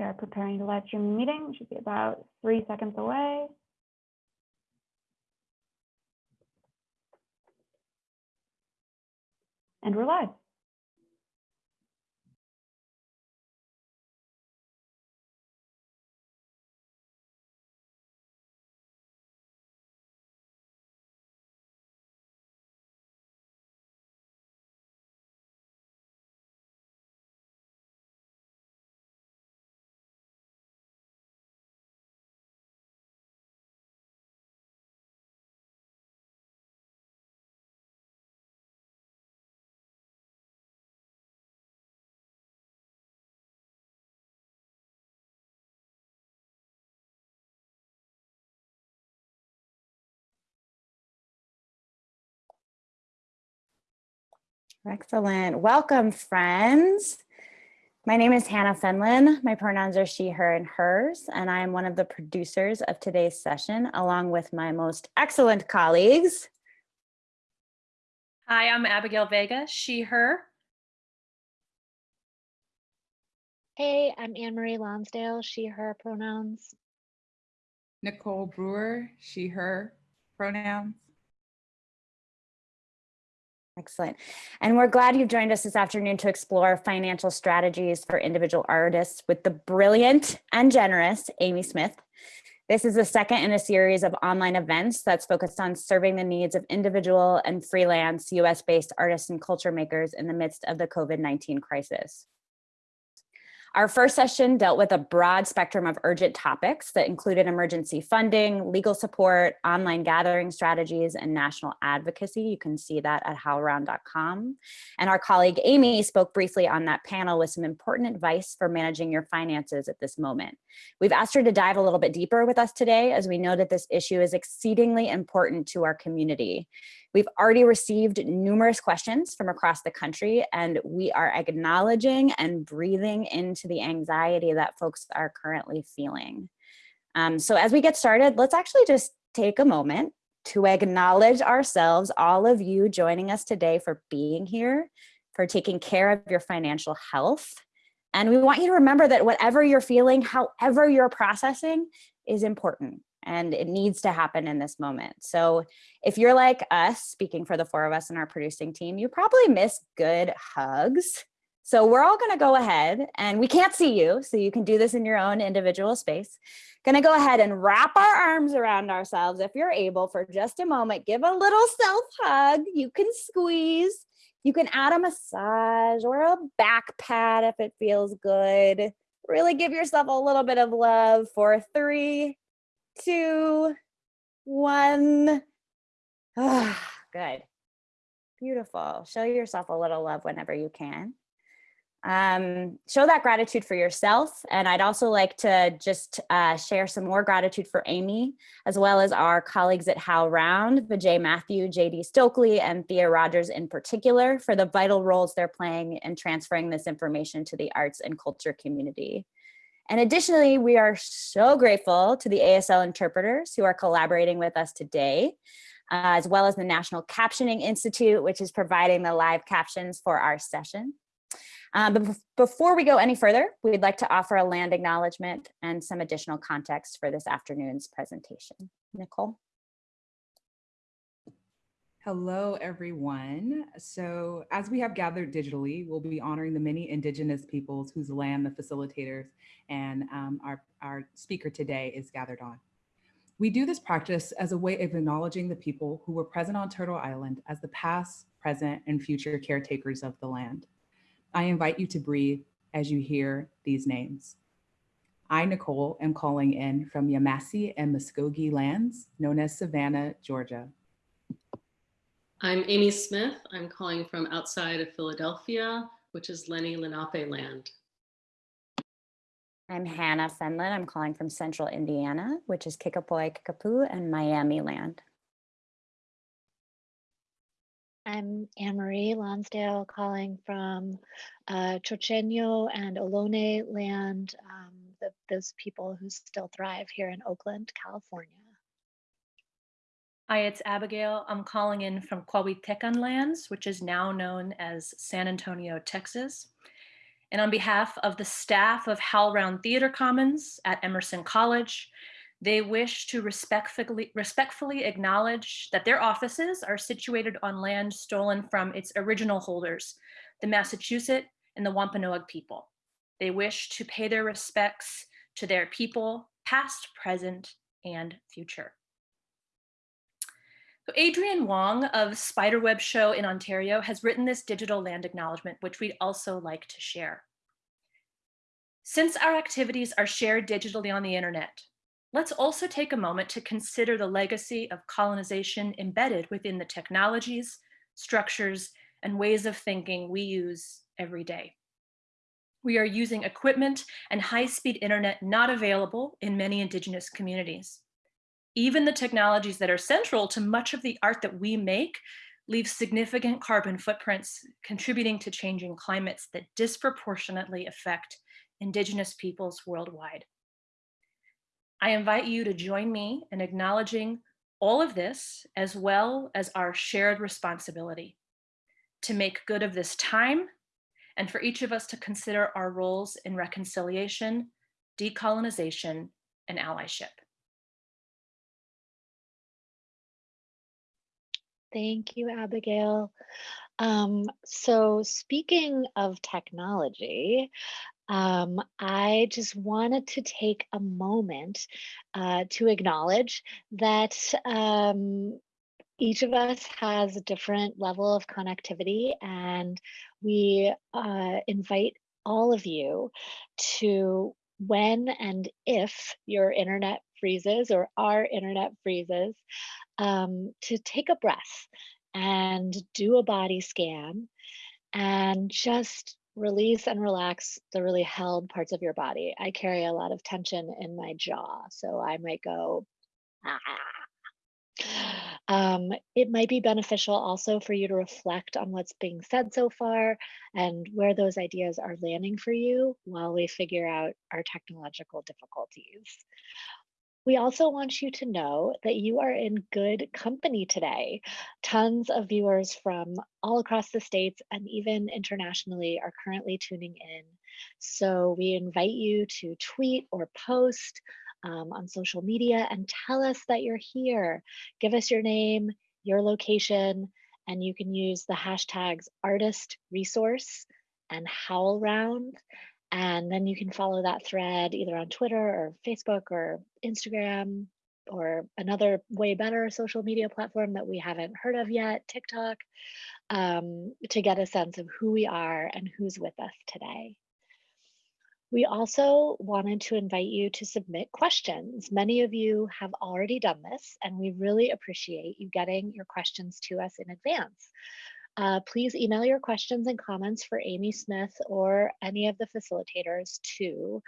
We are preparing to live stream meeting. Should be about three seconds away. And we're live. Excellent. Welcome, friends. My name is Hannah Fenlon. My pronouns are she, her, and hers, and I am one of the producers of today's session, along with my most excellent colleagues. Hi, I'm Abigail Vega, she, her. Hey, I'm Anne Marie Lonsdale, she, her pronouns. Nicole Brewer, she, her pronouns. Excellent. And we're glad you've joined us this afternoon to explore financial strategies for individual artists with the brilliant and generous Amy Smith. This is the second in a series of online events that's focused on serving the needs of individual and freelance US-based artists and culture makers in the midst of the COVID-19 crisis. Our first session dealt with a broad spectrum of urgent topics that included emergency funding, legal support, online gathering strategies, and national advocacy. You can see that at howlround.com. And our colleague Amy spoke briefly on that panel with some important advice for managing your finances at this moment. We've asked her to dive a little bit deeper with us today as we know that this issue is exceedingly important to our community. We've already received numerous questions from across the country and we are acknowledging and breathing into the anxiety that folks are currently feeling. Um, so as we get started, let's actually just take a moment to acknowledge ourselves, all of you joining us today for being here, for taking care of your financial health. And we want you to remember that whatever you're feeling, however you're processing is important and it needs to happen in this moment. So if you're like us, speaking for the four of us in our producing team, you probably miss good hugs. So we're all gonna go ahead and we can't see you, so you can do this in your own individual space. Gonna go ahead and wrap our arms around ourselves if you're able for just a moment, give a little self hug. You can squeeze, you can add a massage or a back pat if it feels good. Really give yourself a little bit of love for three, two, one. Ah, good. Beautiful. Show yourself a little love whenever you can. Um, show that gratitude for yourself. And I'd also like to just uh, share some more gratitude for Amy, as well as our colleagues at HowlRound, Vijay Mathew, JD Stokely, and Thea Rogers in particular for the vital roles they're playing in transferring this information to the arts and culture community. And additionally, we are so grateful to the ASL interpreters who are collaborating with us today, uh, as well as the National Captioning Institute, which is providing the live captions for our session. Um, but before we go any further, we'd like to offer a land acknowledgement and some additional context for this afternoon's presentation. Nicole. Hello, everyone. So as we have gathered digitally, we'll be honoring the many indigenous peoples whose land the facilitators and um, our, our speaker today is gathered on. We do this practice as a way of acknowledging the people who were present on Turtle Island as the past, present, and future caretakers of the land. I invite you to breathe as you hear these names. I, Nicole, am calling in from Yamasee and Muskogee lands, known as Savannah, Georgia. I'm Amy Smith. I'm calling from outside of Philadelphia, which is Lenni Lenape land. I'm Hannah Fenlon. I'm calling from central Indiana, which is Kickapoo, Kickapoo, and Miami land. I'm Anne-Marie Lonsdale calling from uh, Chochenyo and Ohlone land, um, the, those people who still thrive here in Oakland, California. Hi, it's Abigail. I'm calling in from Tecan lands, which is now known as San Antonio, Texas. And on behalf of the staff of HowlRound Theater Commons at Emerson College, they wish to respectfully, respectfully acknowledge that their offices are situated on land stolen from its original holders, the Massachusetts and the Wampanoag people. They wish to pay their respects to their people, past, present, and future. Adrienne Wong of Spiderweb Show in Ontario has written this digital land acknowledgement, which we'd also like to share. Since our activities are shared digitally on the internet, let's also take a moment to consider the legacy of colonization embedded within the technologies, structures, and ways of thinking we use every day. We are using equipment and high-speed internet not available in many indigenous communities. Even the technologies that are central to much of the art that we make leave significant carbon footprints, contributing to changing climates that disproportionately affect indigenous peoples worldwide. I invite you to join me in acknowledging all of this, as well as our shared responsibility to make good of this time and for each of us to consider our roles in reconciliation, decolonization, and allyship. Thank you, Abigail. Um, so speaking of technology, um, I just wanted to take a moment uh, to acknowledge that um, each of us has a different level of connectivity and we uh, invite all of you to when and if your internet freezes or our internet freezes, um, to take a breath and do a body scan and just release and relax the really held parts of your body. I carry a lot of tension in my jaw, so I might go, ah. Um, it might be beneficial also for you to reflect on what's being said so far and where those ideas are landing for you while we figure out our technological difficulties. We also want you to know that you are in good company today. Tons of viewers from all across the states and even internationally are currently tuning in. So we invite you to tweet or post um, on social media and tell us that you're here. Give us your name, your location, and you can use the hashtags artist resource and HowlRound and then you can follow that thread either on Twitter or Facebook or Instagram or another way better social media platform that we haven't heard of yet, TikTok, um, to get a sense of who we are and who's with us today. We also wanted to invite you to submit questions. Many of you have already done this, and we really appreciate you getting your questions to us in advance. Uh, please email your questions and comments for Amy Smith or any of the facilitators to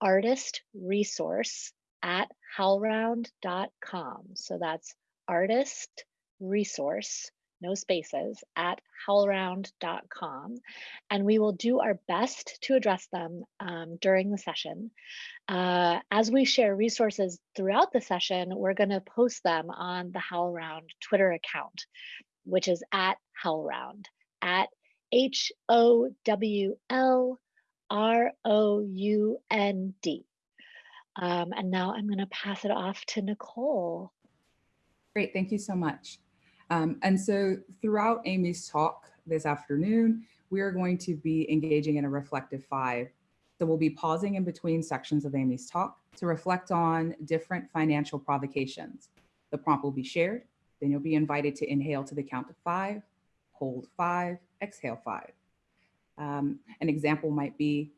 artist resource at howlround.com. So that's artist resource, no spaces, at howlround.com. And we will do our best to address them um, during the session. Uh, as we share resources throughout the session, we're going to post them on the HowlRound Twitter account which is at HowlRound, at H O W L R O U N D. Um, and now I'm going to pass it off to Nicole. Great, thank you so much. Um, and so throughout Amy's talk this afternoon, we are going to be engaging in a reflective five. So we'll be pausing in between sections of Amy's talk to reflect on different financial provocations. The prompt will be shared then you'll be invited to inhale to the count of five, hold five, exhale five. Um, an example might be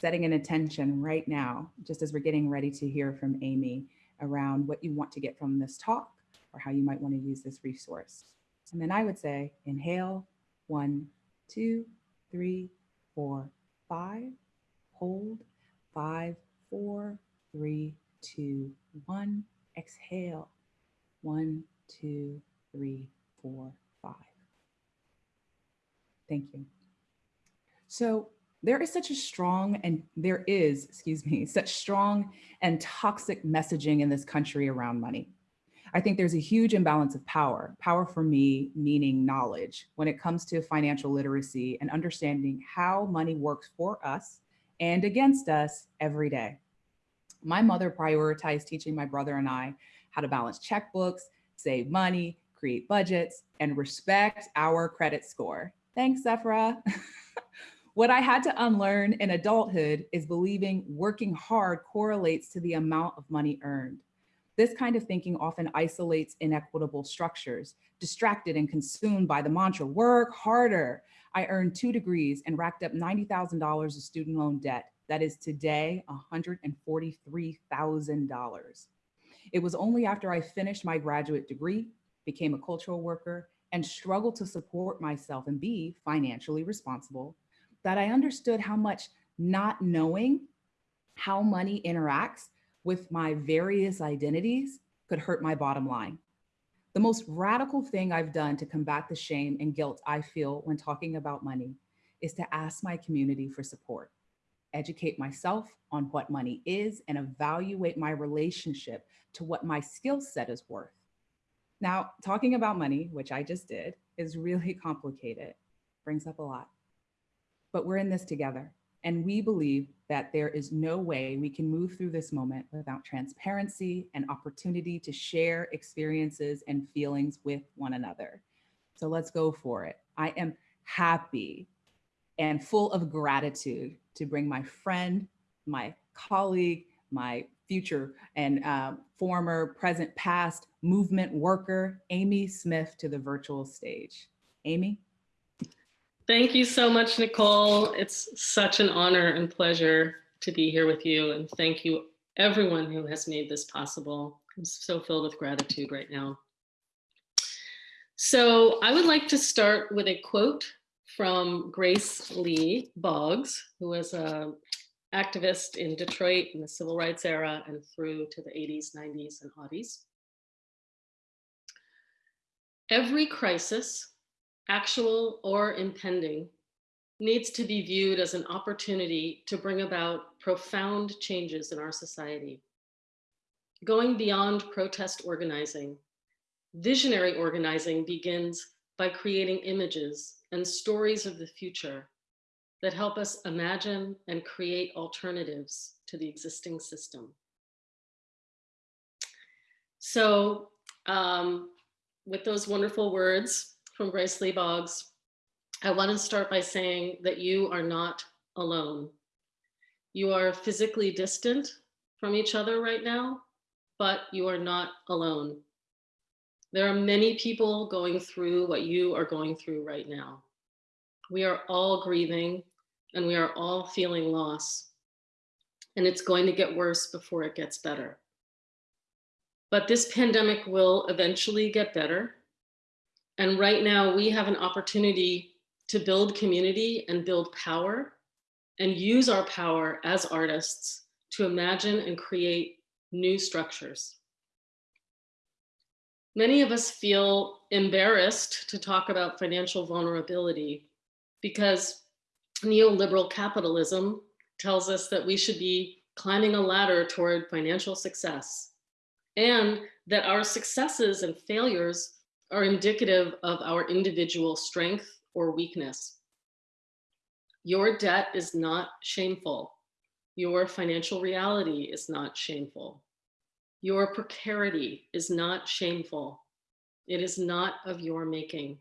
setting an intention right now, just as we're getting ready to hear from Amy around what you want to get from this talk or how you might want to use this resource. And then I would say inhale, one, two, three, four, five, hold, five, four, three, two, one, exhale, one, two, three, four, five. Thank you. So there is such a strong and there is, excuse me, such strong and toxic messaging in this country around money. I think there's a huge imbalance of power, power for me meaning knowledge when it comes to financial literacy and understanding how money works for us and against us every day. My mother prioritized teaching my brother and I how to balance checkbooks, save money, create budgets, and respect our credit score. Thanks, Zephra. what I had to unlearn in adulthood is believing working hard correlates to the amount of money earned. This kind of thinking often isolates inequitable structures, distracted and consumed by the mantra, work harder. I earned two degrees and racked up $90,000 of student loan debt. That is today $143,000. It was only after I finished my graduate degree, became a cultural worker, and struggled to support myself and be financially responsible that I understood how much not knowing how money interacts with my various identities could hurt my bottom line. The most radical thing I've done to combat the shame and guilt I feel when talking about money is to ask my community for support, educate myself on what money is, and evaluate my relationship to what my skill set is worth. Now, talking about money, which I just did, is really complicated, brings up a lot. But we're in this together. And we believe that there is no way we can move through this moment without transparency and opportunity to share experiences and feelings with one another. So let's go for it. I am happy and full of gratitude to bring my friend, my colleague, my future and uh, former, present, past movement worker, Amy Smith to the virtual stage. Amy? Thank you so much, Nicole. It's such an honor and pleasure to be here with you. And thank you everyone who has made this possible. I'm so filled with gratitude right now. So I would like to start with a quote from Grace Lee Boggs, who was a activist in Detroit in the civil rights era and through to the 80s, 90s, and aughties. Every crisis actual or impending, needs to be viewed as an opportunity to bring about profound changes in our society. Going beyond protest organizing, visionary organizing begins by creating images and stories of the future that help us imagine and create alternatives to the existing system. So um, with those wonderful words, from Grace Lee Boggs. I want to start by saying that you are not alone. You are physically distant from each other right now, but you are not alone. There are many people going through what you are going through right now. We are all grieving and we are all feeling loss. And it's going to get worse before it gets better. But this pandemic will eventually get better. And right now we have an opportunity to build community and build power and use our power as artists to imagine and create new structures. Many of us feel embarrassed to talk about financial vulnerability because neoliberal capitalism tells us that we should be climbing a ladder toward financial success and that our successes and failures are indicative of our individual strength or weakness. Your debt is not shameful. Your financial reality is not shameful. Your precarity is not shameful. It is not of your making.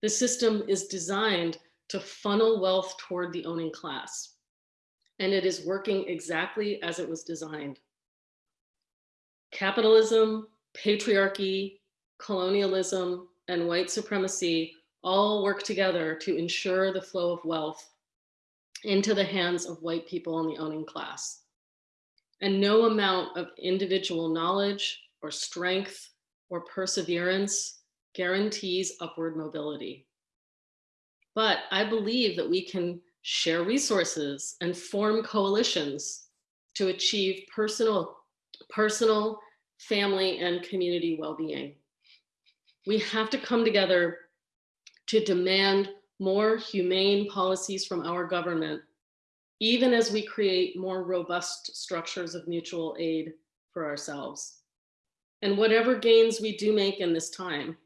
The system is designed to funnel wealth toward the owning class, and it is working exactly as it was designed. Capitalism, patriarchy, colonialism, and white supremacy all work together to ensure the flow of wealth into the hands of white people in the owning class. And no amount of individual knowledge or strength or perseverance guarantees upward mobility. But I believe that we can share resources and form coalitions to achieve personal, personal, family, and community well-being we have to come together to demand more humane policies from our government, even as we create more robust structures of mutual aid for ourselves. And whatever gains we do make in this time,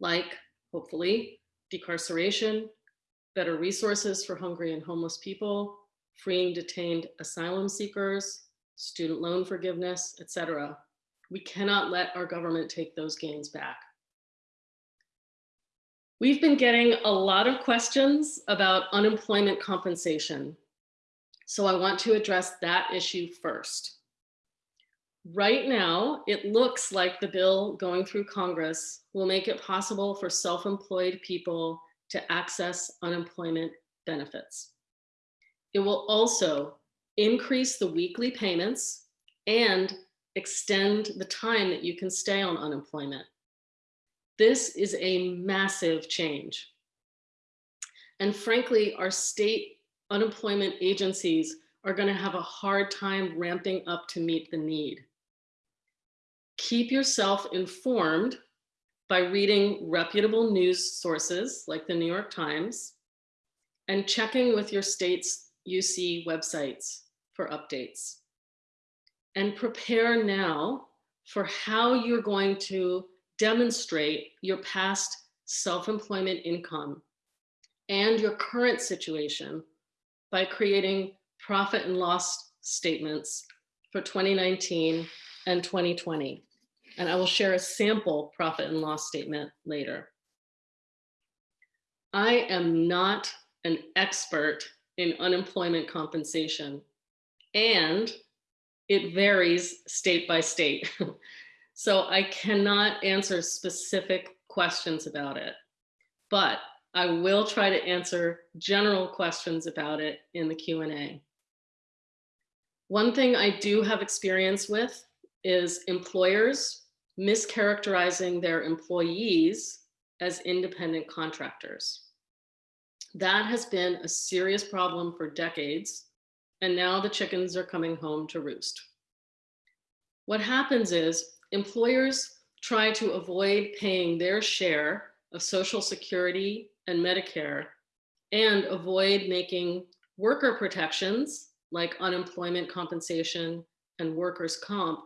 like hopefully decarceration, better resources for hungry and homeless people, freeing detained asylum seekers, student loan forgiveness, etc. We cannot let our government take those gains back. We've been getting a lot of questions about unemployment compensation. So I want to address that issue first. Right now, it looks like the bill going through Congress will make it possible for self-employed people to access unemployment benefits. It will also increase the weekly payments and extend the time that you can stay on unemployment. This is a massive change. And frankly, our state unemployment agencies are gonna have a hard time ramping up to meet the need. Keep yourself informed by reading reputable news sources like the New York Times and checking with your state's UC websites for updates. And prepare now for how you're going to demonstrate your past self-employment income and your current situation by creating profit and loss statements for 2019 and 2020. And I will share a sample profit and loss statement later. I am not an expert in unemployment compensation and it varies state by state. so I cannot answer specific questions about it, but I will try to answer general questions about it in the Q&A. One thing I do have experience with is employers mischaracterizing their employees as independent contractors. That has been a serious problem for decades, and now the chickens are coming home to roost. What happens is employers try to avoid paying their share of Social Security and Medicare and avoid making worker protections like unemployment compensation and workers' comp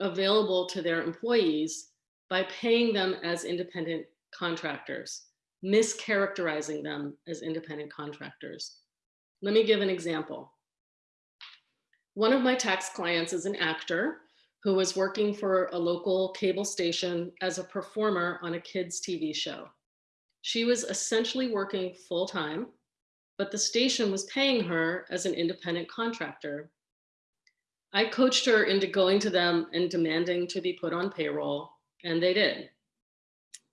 available to their employees by paying them as independent contractors, mischaracterizing them as independent contractors. Let me give an example. One of my tax clients is an actor who was working for a local cable station as a performer on a kids TV show. She was essentially working full time, but the station was paying her as an independent contractor I coached her into going to them and demanding to be put on payroll, and they did.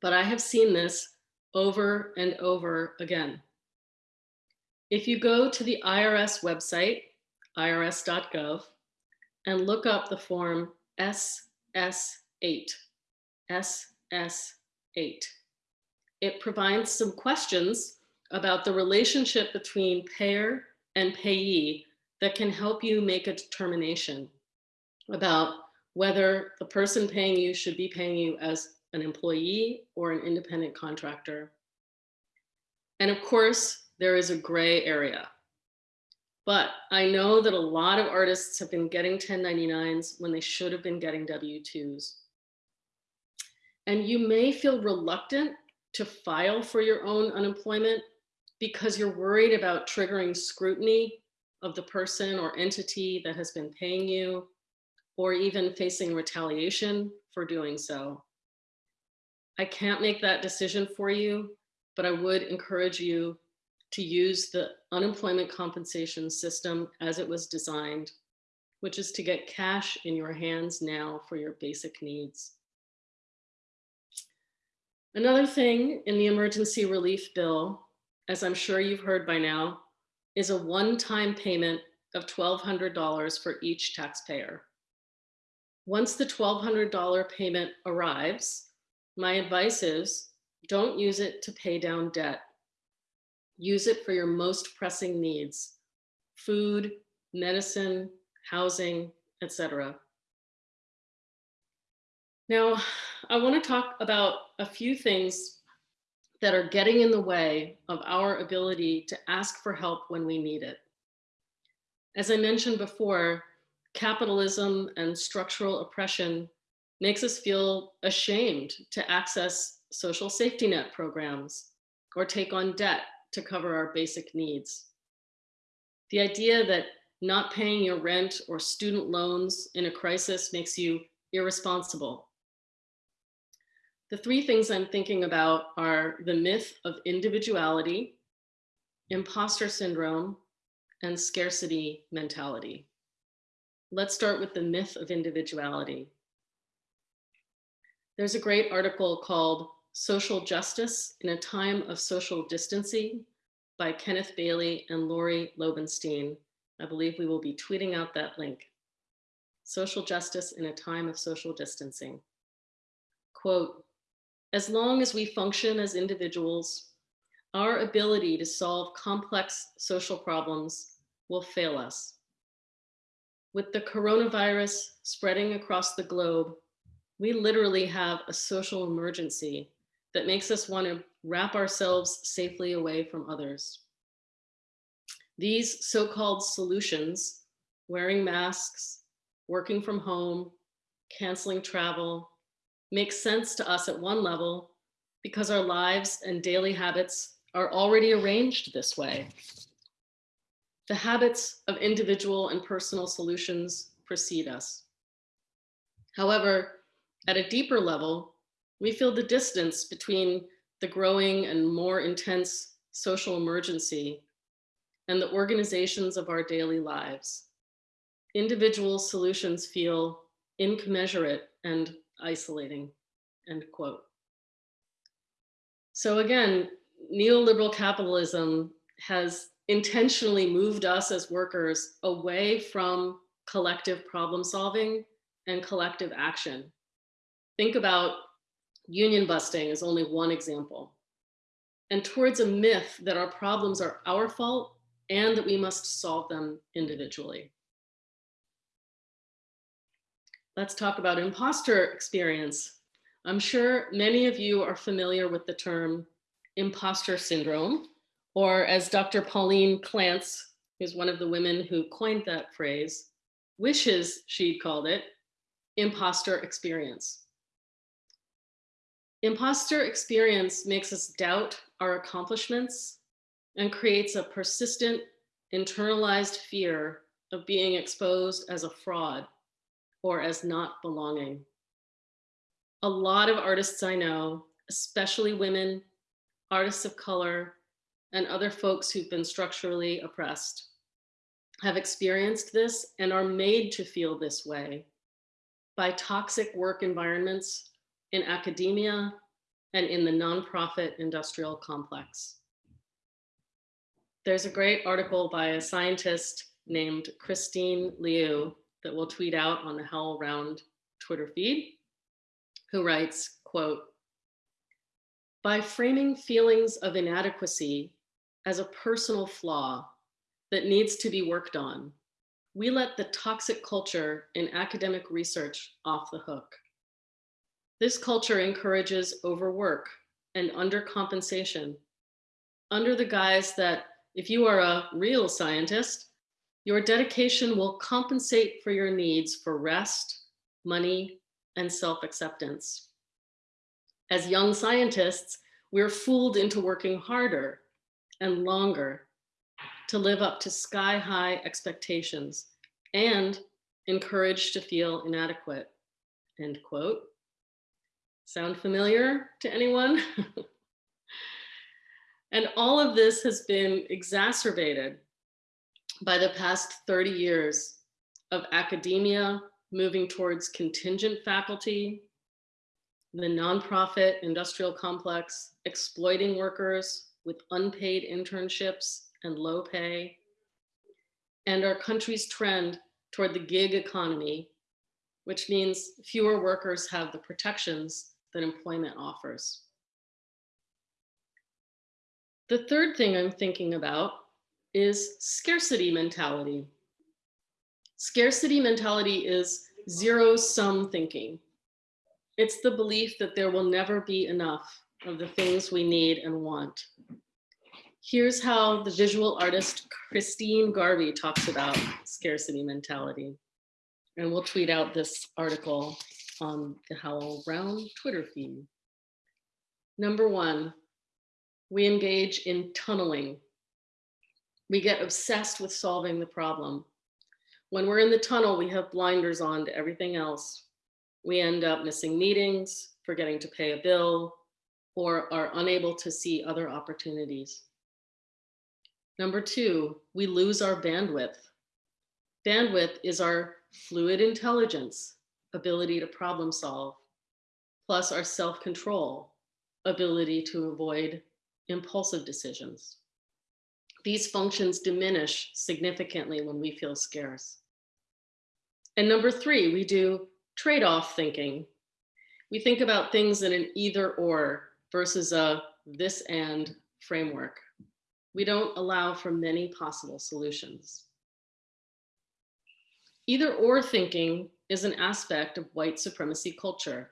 But I have seen this over and over again. If you go to the IRS website, irs.gov, and look up the form SS8, SS8, it provides some questions about the relationship between payer and payee that can help you make a determination about whether the person paying you should be paying you as an employee or an independent contractor. And of course, there is a gray area. But I know that a lot of artists have been getting 1099s when they should have been getting W-2s. And you may feel reluctant to file for your own unemployment because you're worried about triggering scrutiny of the person or entity that has been paying you, or even facing retaliation for doing so. I can't make that decision for you, but I would encourage you to use the unemployment compensation system as it was designed, which is to get cash in your hands now for your basic needs. Another thing in the emergency relief bill, as I'm sure you've heard by now, is a one-time payment of $1,200 for each taxpayer. Once the $1,200 payment arrives, my advice is don't use it to pay down debt. Use it for your most pressing needs, food, medicine, housing, etc. Now, I want to talk about a few things that are getting in the way of our ability to ask for help when we need it. As I mentioned before, capitalism and structural oppression makes us feel ashamed to access social safety net programs or take on debt to cover our basic needs. The idea that not paying your rent or student loans in a crisis makes you irresponsible. The three things I'm thinking about are the myth of individuality, imposter syndrome, and scarcity mentality. Let's start with the myth of individuality. There's a great article called Social Justice in a Time of Social Distancing by Kenneth Bailey and Lori Lobenstein. I believe we will be tweeting out that link. Social Justice in a Time of Social Distancing. Quote, as long as we function as individuals, our ability to solve complex social problems will fail us. With the coronavirus spreading across the globe, we literally have a social emergency that makes us want to wrap ourselves safely away from others. These so-called solutions, wearing masks, working from home, canceling travel, make sense to us at one level because our lives and daily habits are already arranged this way. The habits of individual and personal solutions precede us. However, at a deeper level, we feel the distance between the growing and more intense social emergency and the organizations of our daily lives. Individual solutions feel incommensurate and isolating, end quote. So again, neoliberal capitalism has intentionally moved us as workers away from collective problem solving and collective action. Think about union busting as only one example. And towards a myth that our problems are our fault and that we must solve them individually. Let's talk about imposter experience. I'm sure many of you are familiar with the term imposter syndrome, or as Dr. Pauline Clance, who's one of the women who coined that phrase, wishes she'd called it imposter experience. Imposter experience makes us doubt our accomplishments and creates a persistent internalized fear of being exposed as a fraud or as not belonging. A lot of artists I know, especially women, artists of color, and other folks who've been structurally oppressed have experienced this and are made to feel this way by toxic work environments in academia and in the nonprofit industrial complex. There's a great article by a scientist named Christine Liu that we'll tweet out on the HowlRound Twitter feed, who writes, quote, by framing feelings of inadequacy as a personal flaw that needs to be worked on, we let the toxic culture in academic research off the hook. This culture encourages overwork and undercompensation under the guise that if you are a real scientist, your dedication will compensate for your needs for rest, money, and self-acceptance. As young scientists, we're fooled into working harder and longer to live up to sky-high expectations and encouraged to feel inadequate, end quote. Sound familiar to anyone? and all of this has been exacerbated by the past 30 years of academia moving towards contingent faculty, the nonprofit industrial complex exploiting workers with unpaid internships and low pay, and our country's trend toward the gig economy, which means fewer workers have the protections that employment offers. The third thing I'm thinking about is scarcity mentality. Scarcity mentality is zero sum thinking. It's the belief that there will never be enough of the things we need and want. Here's how the visual artist Christine Garvey talks about scarcity mentality. And we'll tweet out this article on the HowlRound Twitter feed. Number one, we engage in tunneling. We get obsessed with solving the problem. When we're in the tunnel, we have blinders on to everything else. We end up missing meetings, forgetting to pay a bill, or are unable to see other opportunities. Number two, we lose our bandwidth. Bandwidth is our fluid intelligence, ability to problem solve, plus our self-control, ability to avoid impulsive decisions. These functions diminish significantly when we feel scarce. And number three, we do trade-off thinking. We think about things in an either or versus a this and framework. We don't allow for many possible solutions. Either or thinking is an aspect of white supremacy culture.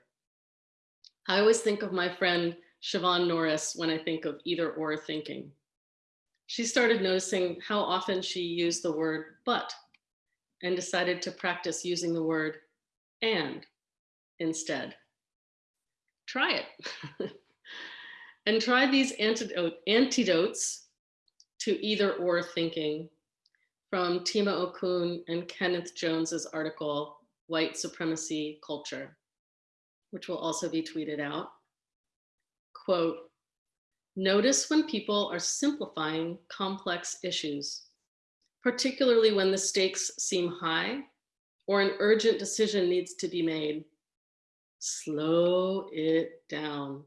I always think of my friend Siobhan Norris when I think of either or thinking. She started noticing how often she used the word but and decided to practice using the word and instead. Try it. and try these antidote, antidotes to either or thinking from Tema Okun and Kenneth Jones's article, White Supremacy Culture, which will also be tweeted out. Quote, notice when people are simplifying complex issues, particularly when the stakes seem high or an urgent decision needs to be made. Slow it down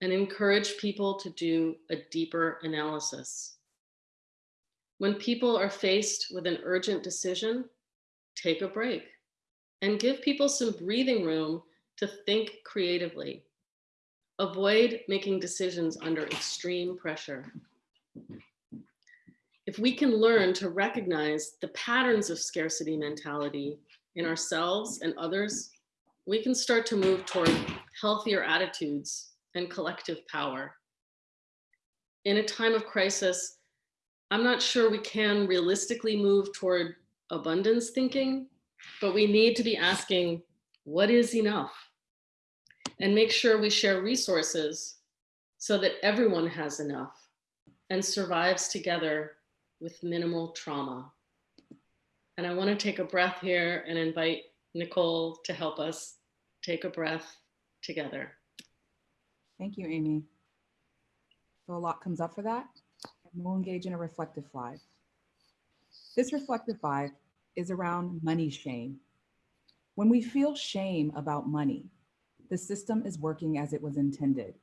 and encourage people to do a deeper analysis. When people are faced with an urgent decision, take a break and give people some breathing room to think creatively. Avoid making decisions under extreme pressure. If we can learn to recognize the patterns of scarcity mentality in ourselves and others, we can start to move toward healthier attitudes and collective power. In a time of crisis, I'm not sure we can realistically move toward abundance thinking, but we need to be asking, what is enough? And make sure we share resources so that everyone has enough and survives together with minimal trauma. And I wanna take a breath here and invite Nicole to help us take a breath together. Thank you, Amy. So a lot comes up for that. We'll engage in a reflective five. This reflective five is around money shame. When we feel shame about money, the system is working as it was intended.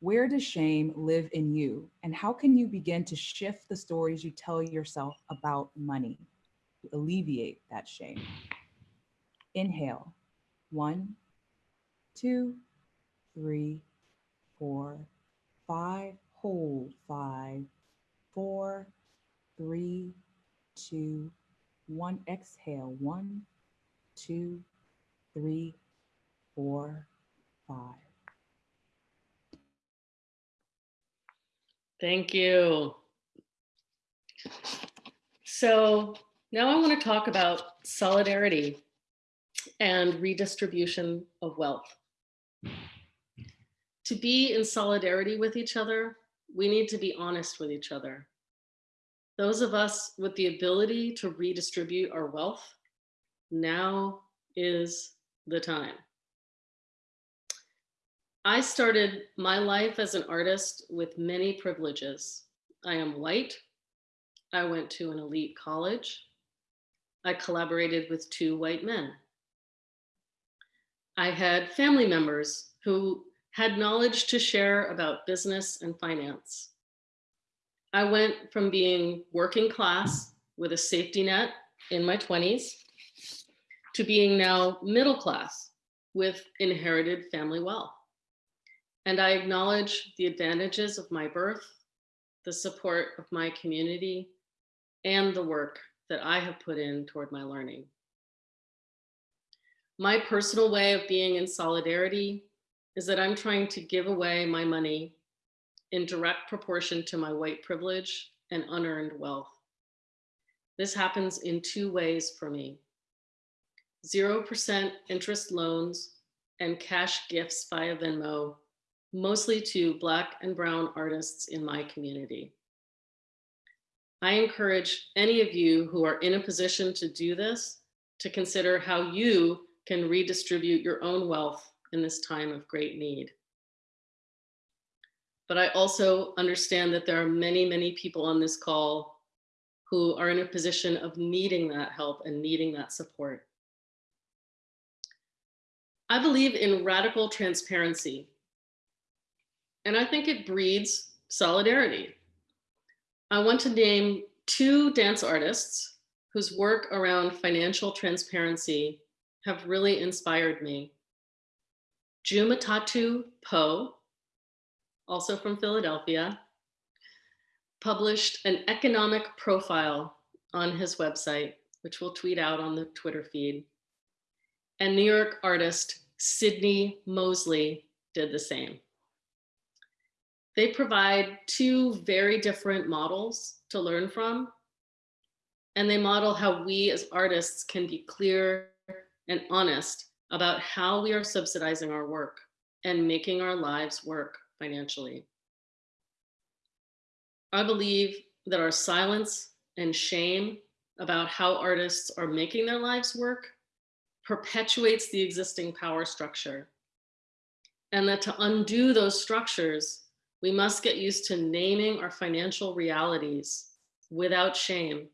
Where does shame live in you? And how can you begin to shift the stories you tell yourself about money to alleviate that shame? Inhale, one, two, three, four, five, hold, five, four, three, two, one, exhale, one, two, three, four, five. Thank you. So now I want to talk about solidarity and redistribution of wealth. To be in solidarity with each other, we need to be honest with each other. Those of us with the ability to redistribute our wealth, now is the time. I started my life as an artist with many privileges. I am white. I went to an elite college. I collaborated with two white men. I had family members who had knowledge to share about business and finance. I went from being working class with a safety net in my 20s to being now middle class with inherited family wealth. And I acknowledge the advantages of my birth, the support of my community, and the work that I have put in toward my learning. My personal way of being in solidarity is that I'm trying to give away my money in direct proportion to my white privilege and unearned wealth. This happens in two ways for me. 0% interest loans, and cash gifts via Venmo, mostly to Black and Brown artists in my community. I encourage any of you who are in a position to do this to consider how you can redistribute your own wealth in this time of great need. But I also understand that there are many, many people on this call who are in a position of needing that help and needing that support. I believe in radical transparency, and I think it breeds solidarity. I want to name two dance artists whose work around financial transparency have really inspired me. Jumatatu Poe, also from Philadelphia, published an economic profile on his website, which we'll tweet out on the Twitter feed. And New York artist Sydnie Mosley did the same. They provide two very different models to learn from. And they model how we as artists can be clear and honest about how we are subsidizing our work and making our lives work financially. I believe that our silence and shame about how artists are making their lives work perpetuates the existing power structure. And that to undo those structures, we must get used to naming our financial realities without shame,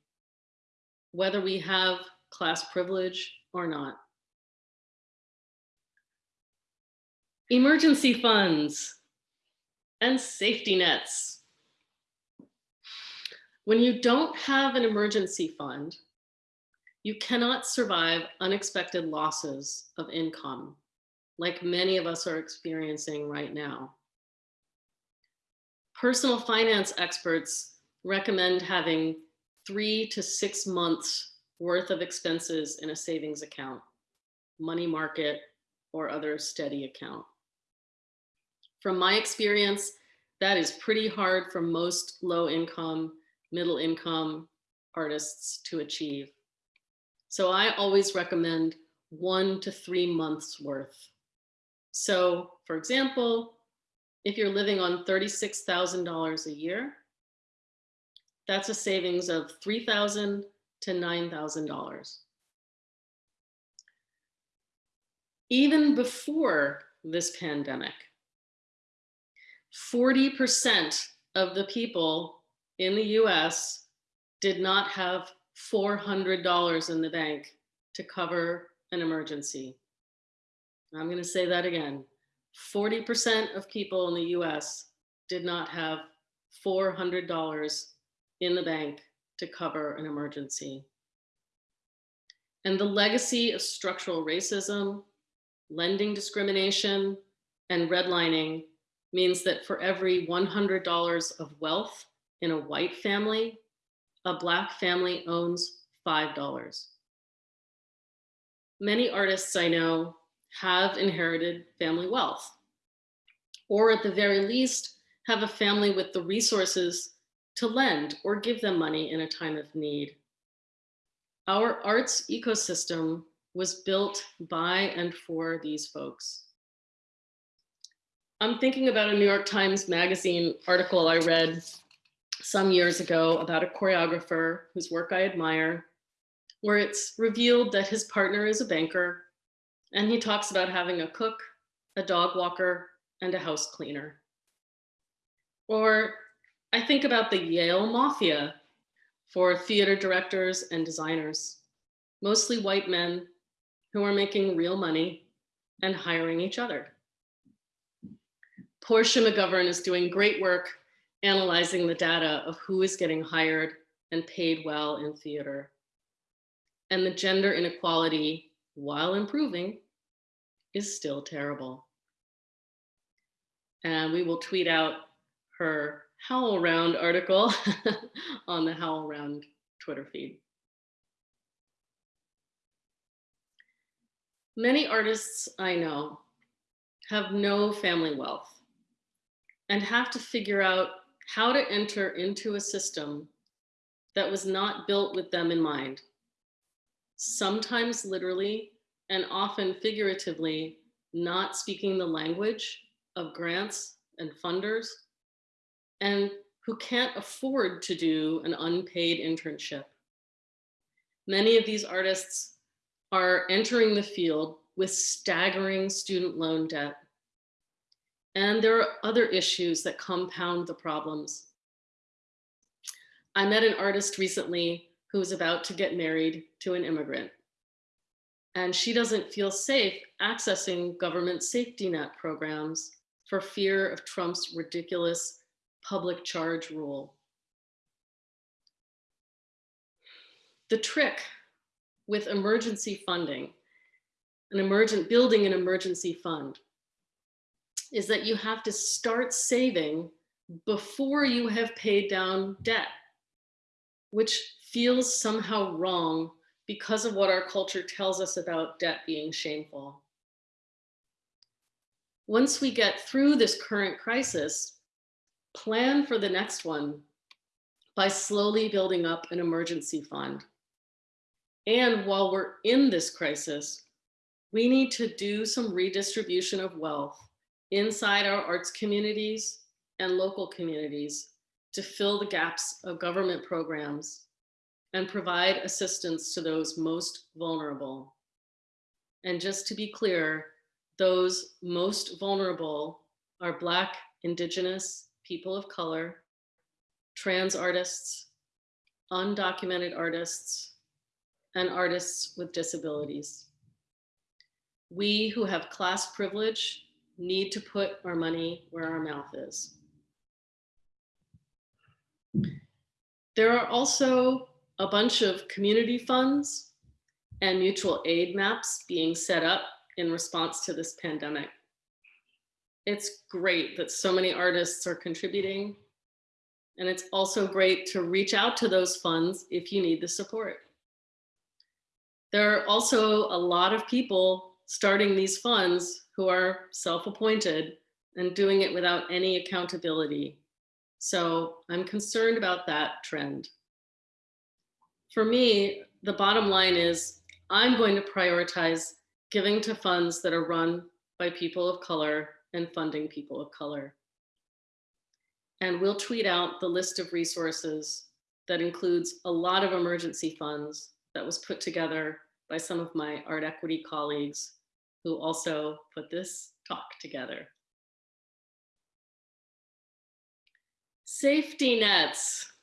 whether we have class privilege or not. Emergency funds and safety nets. When you don't have an emergency fund, you cannot survive unexpected losses of income, like many of us are experiencing right now. Personal finance experts recommend having three to six months worth of expenses in a savings account, money market, or other steady account. From my experience, that is pretty hard for most low income, middle income artists to achieve. So I always recommend one to three months worth. So for example, if you're living on $36,000 a year, that's a savings of $3,000 to $9,000. Even before this pandemic, 40% of the people in the US did not have $400 in the bank to cover an emergency. I'm going to say that again. 40% of people in the US did not have $400 in the bank to cover an emergency. And the legacy of structural racism, lending discrimination, and redlining means that for every $100 of wealth in a white family, a Black family owns $5. Many artists I know have inherited family wealth, or at the very least, have a family with the resources to lend or give them money in a time of need. Our arts ecosystem was built by and for these folks. I'm thinking about a New York Times Magazine article I read some years ago about a choreographer whose work I admire, where it's revealed that his partner is a banker and he talks about having a cook, a dog walker, and a house cleaner. Or I think about the Yale Mafia for theater directors and designers, mostly white men who are making real money and hiring each other. Porsche McGovern is doing great work analyzing the data of who is getting hired and paid well in theater. And the gender inequality, while improving, is still terrible. And we will tweet out her HowlRound article on the HowlRound Twitter feed. Many artists I know have no family wealth and have to figure out how to enter into a system that was not built with them in mind. Sometimes literally and often figuratively not speaking the language of grants and funders, and who can't afford to do an unpaid internship. Many of these artists are entering the field with staggering student loan debt. And there are other issues that compound the problems. I met an artist recently who was about to get married to an immigrant. And she doesn't feel safe accessing government safety net programs for fear of Trump's ridiculous public charge rule. The trick with emergency funding, an emergent building an emergency fund, is that you have to start saving before you have paid down debt, which feels somehow wrong because of what our culture tells us about debt being shameful. Once we get through this current crisis, plan for the next one by slowly building up an emergency fund. And while we're in this crisis, we need to do some redistribution of wealth inside our arts communities and local communities to fill the gaps of government programs and provide assistance to those most vulnerable. And just to be clear, those most vulnerable are Black, Indigenous, people of color, trans artists, undocumented artists, and artists with disabilities. We who have class privilege need to put our money where our mouth is. There are also a bunch of community funds and mutual aid maps being set up in response to this pandemic. It's great that so many artists are contributing. And it's also great to reach out to those funds if you need the support. There are also a lot of people starting these funds who are self-appointed and doing it without any accountability. So I'm concerned about that trend. For me, the bottom line is I'm going to prioritize giving to funds that are run by people of color and funding people of color. And we'll tweet out the list of resources that includes a lot of emergency funds that was put together by some of my art equity colleagues who also put this talk together. Safety nets.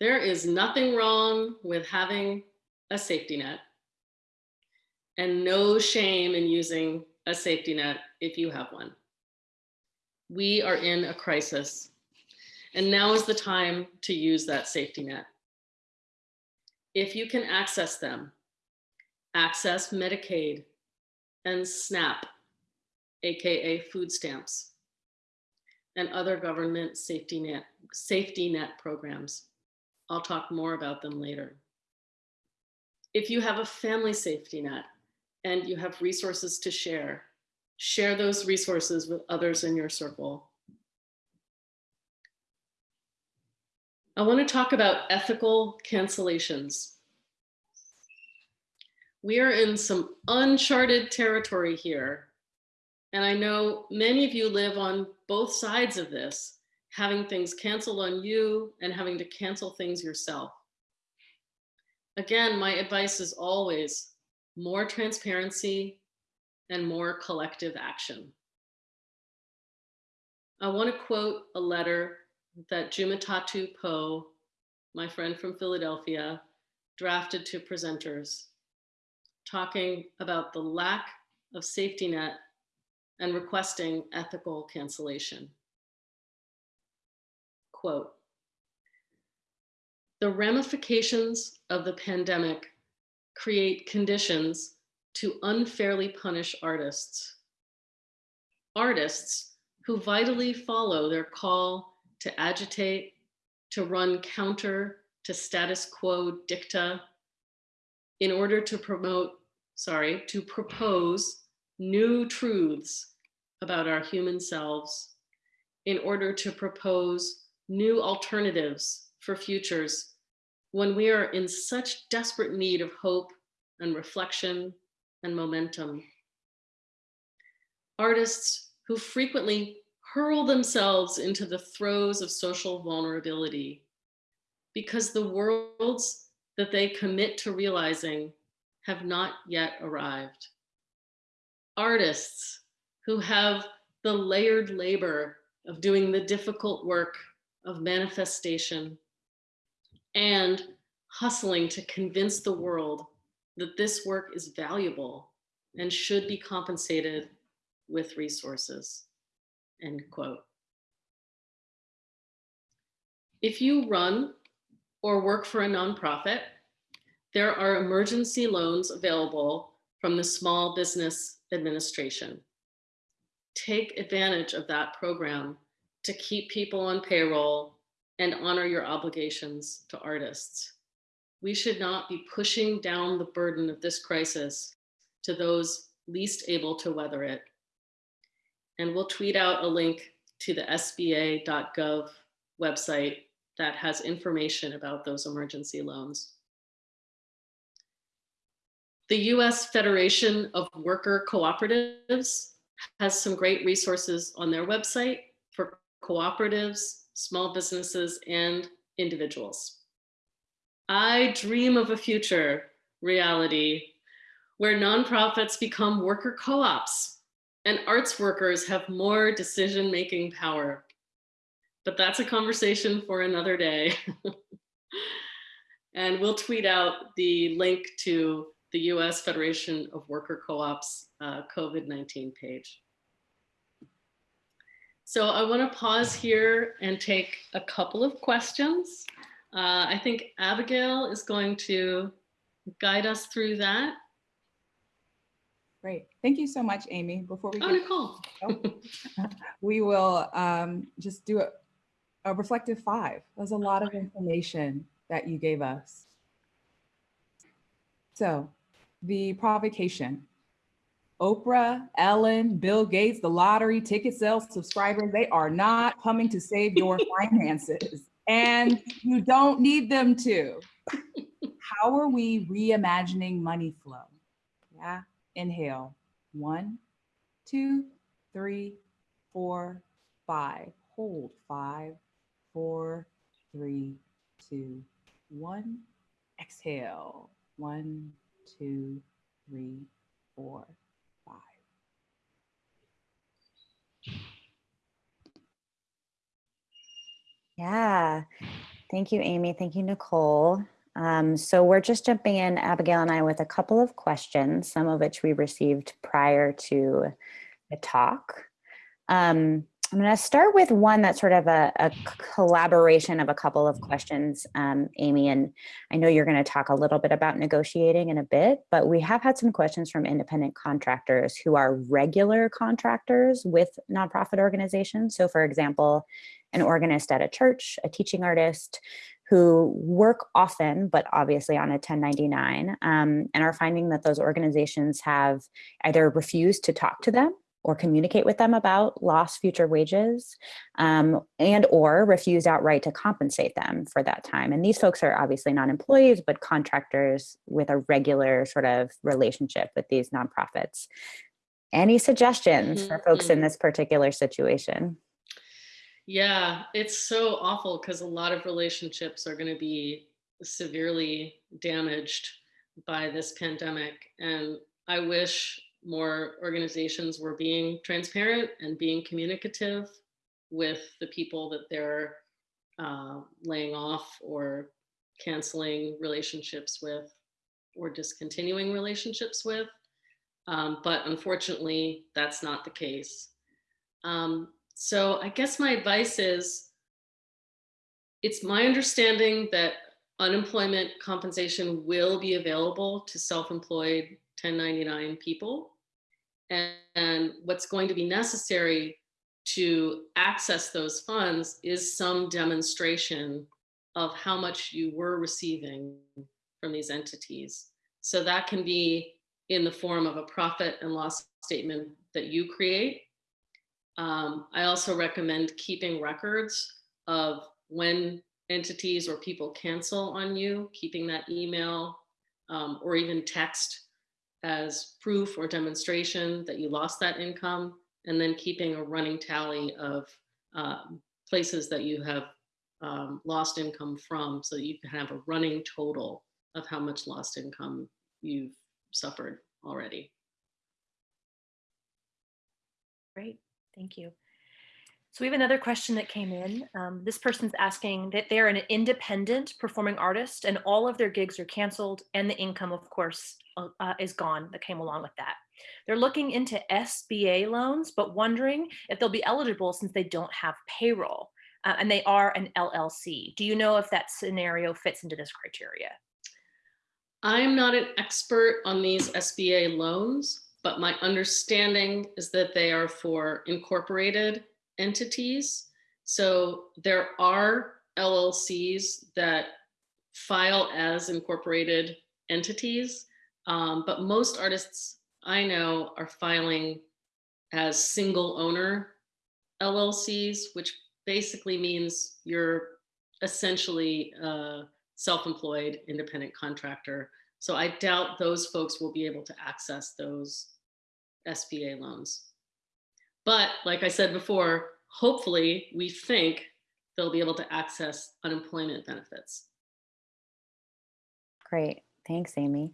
There is nothing wrong with having a safety net and no shame in using a safety net if you have one. We are in a crisis and now is the time to use that safety net. If you can access them, access Medicaid and SNAP, AKA food stamps, and other government safety net, safety net programs. I'll talk more about them later. If you have a family safety net and you have resources to share, share those resources with others in your circle. I want to talk about ethical cancellations. We are in some uncharted territory here. And I know many of you live on both sides of this, having things canceled on you and having to cancel things yourself. Again, my advice is always more transparency and more collective action. I want to quote a letter that Jumatatu Poe, my friend from Philadelphia, drafted to presenters, talking about the lack of safety net and requesting ethical cancellation. Quote, the ramifications of the pandemic create conditions to unfairly punish artists. Artists who vitally follow their call to agitate, to run counter to status quo dicta in order to promote, sorry, to propose new truths about our human selves, in order to propose new alternatives for futures when we are in such desperate need of hope and reflection and momentum. Artists who frequently hurl themselves into the throes of social vulnerability because the worlds that they commit to realizing have not yet arrived. Artists who have the layered labor of doing the difficult work of manifestation and hustling to convince the world that this work is valuable and should be compensated with resources, end quote. If you run or work for a nonprofit, there are emergency loans available from the Small Business Administration. Take advantage of that program to keep people on payroll and honor your obligations to artists. We should not be pushing down the burden of this crisis to those least able to weather it. And we'll tweet out a link to the sba.gov website that has information about those emergency loans. The US Federation of Worker Cooperatives has some great resources on their website cooperatives, small businesses, and individuals. I dream of a future reality where nonprofits become worker co-ops and arts workers have more decision-making power. But that's a conversation for another day. and we'll tweet out the link to the US Federation of Worker Co-ops uh, COVID-19 page. So I wanna pause here and take a couple of questions. Uh, I think Abigail is going to guide us through that. Great. Thank you so much, Amy. Before we Oh, Nicole. we will um, just do a, a reflective five. There's a lot of information that you gave us. So the provocation. Oprah, Ellen, Bill Gates, the lottery, ticket sales, subscribers, they are not coming to save your finances. And you don't need them to. How are we reimagining money flow? Yeah, inhale. One, two, three, four, five. Hold five, four, three, two, one. Exhale. One, two, three, four, five. Yeah. Thank you, Amy. Thank you, Nicole. Um, so we're just jumping in, Abigail and I, with a couple of questions, some of which we received prior to the talk. Um, I'm going to start with one that's sort of a, a collaboration of a couple of questions, um, Amy, and I know you're going to talk a little bit about negotiating in a bit, but we have had some questions from independent contractors who are regular contractors with nonprofit organizations. So for example, an organist at a church, a teaching artist who work often, but obviously on a 1099, um, and are finding that those organizations have either refused to talk to them or communicate with them about lost future wages um, and or refuse outright to compensate them for that time. And these folks are obviously not employees, but contractors with a regular sort of relationship with these nonprofits. Any suggestions for folks in Mhm. this particular situation? Yeah, it's so awful because a lot of relationships are going to be severely damaged by this pandemic. And I wish more organizations were being transparent and being communicative with the people that they're uh, laying off or canceling relationships with or discontinuing relationships with. Um, but unfortunately, that's not the case. Um, so I guess my advice is it's my understanding that unemployment compensation will be available to self-employed 1099 people. And, and what's going to be necessary to access those funds is some demonstration of how much you were receiving from these entities. So that can be in the form of a profit and loss statement that you create um, I also recommend keeping records of when entities or people cancel on you, keeping that email um, or even text as proof or demonstration that you lost that income, and then keeping a running tally of um, places that you have um, lost income from so that you can have a running total of how much lost income you've suffered already. Great, thank you. So we have another question that came in. Um, this person's asking that they're an independent performing artist and all of their gigs are canceled and the income, of course, uh, uh, is gone that came along with that. They're looking into SBA loans, but wondering if they'll be eligible since they don't have payroll uh, and they are an LLC. Do you know if that scenario fits into this criteria? I'm not an expert on these SBA loans, but my understanding is that they are for incorporated entities. So there are LLCs that file as incorporated entities, um, but most artists I know are filing as single owner LLCs, which basically means you're essentially a self-employed independent contractor. So I doubt those folks will be able to access those SBA loans. But like I said before, hopefully we think they'll be able to access unemployment benefits. Great. Thanks, Amy.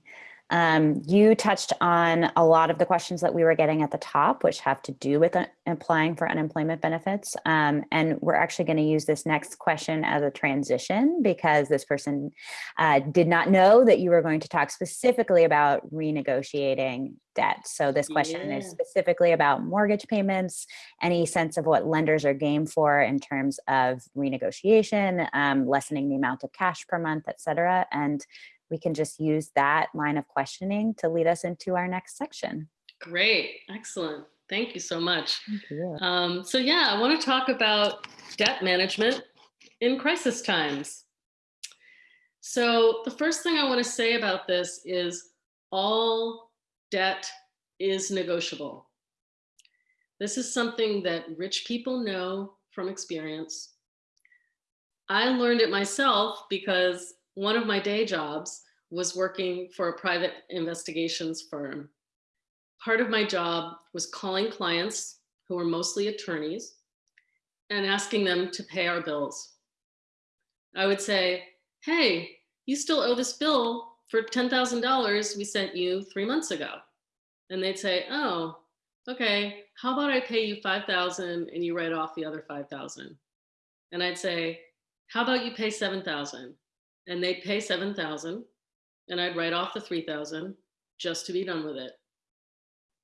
Um, you touched on a lot of the questions that we were getting at the top, which have to do with uh, applying for unemployment benefits. Um, and we're actually going to use this next question as a transition because this person uh, did not know that you were going to talk specifically about renegotiating debt. So this question is specifically about mortgage payments, any sense of what lenders are game for in terms of renegotiation, um, lessening the amount of cash per month, et cetera. And we can just use that line of questioning to lead us into our next section. Great, excellent. Thank you so much. You. Um, so yeah, I want to talk about debt management in crisis times. So the first thing I want to say about this is all debt is negotiable. This is something that rich people know from experience. I learned it myself because one of my day jobs was working for a private investigations firm. Part of my job was calling clients who were mostly attorneys and asking them to pay our bills. I would say, hey, you still owe this bill for $10,000 we sent you three months ago. And they'd say, oh, okay, how about I pay you 5,000 and you write off the other 5,000? And I'd say, how about you pay 7,000? And they'd pay 7,000 and I'd write off the 3,000 just to be done with it.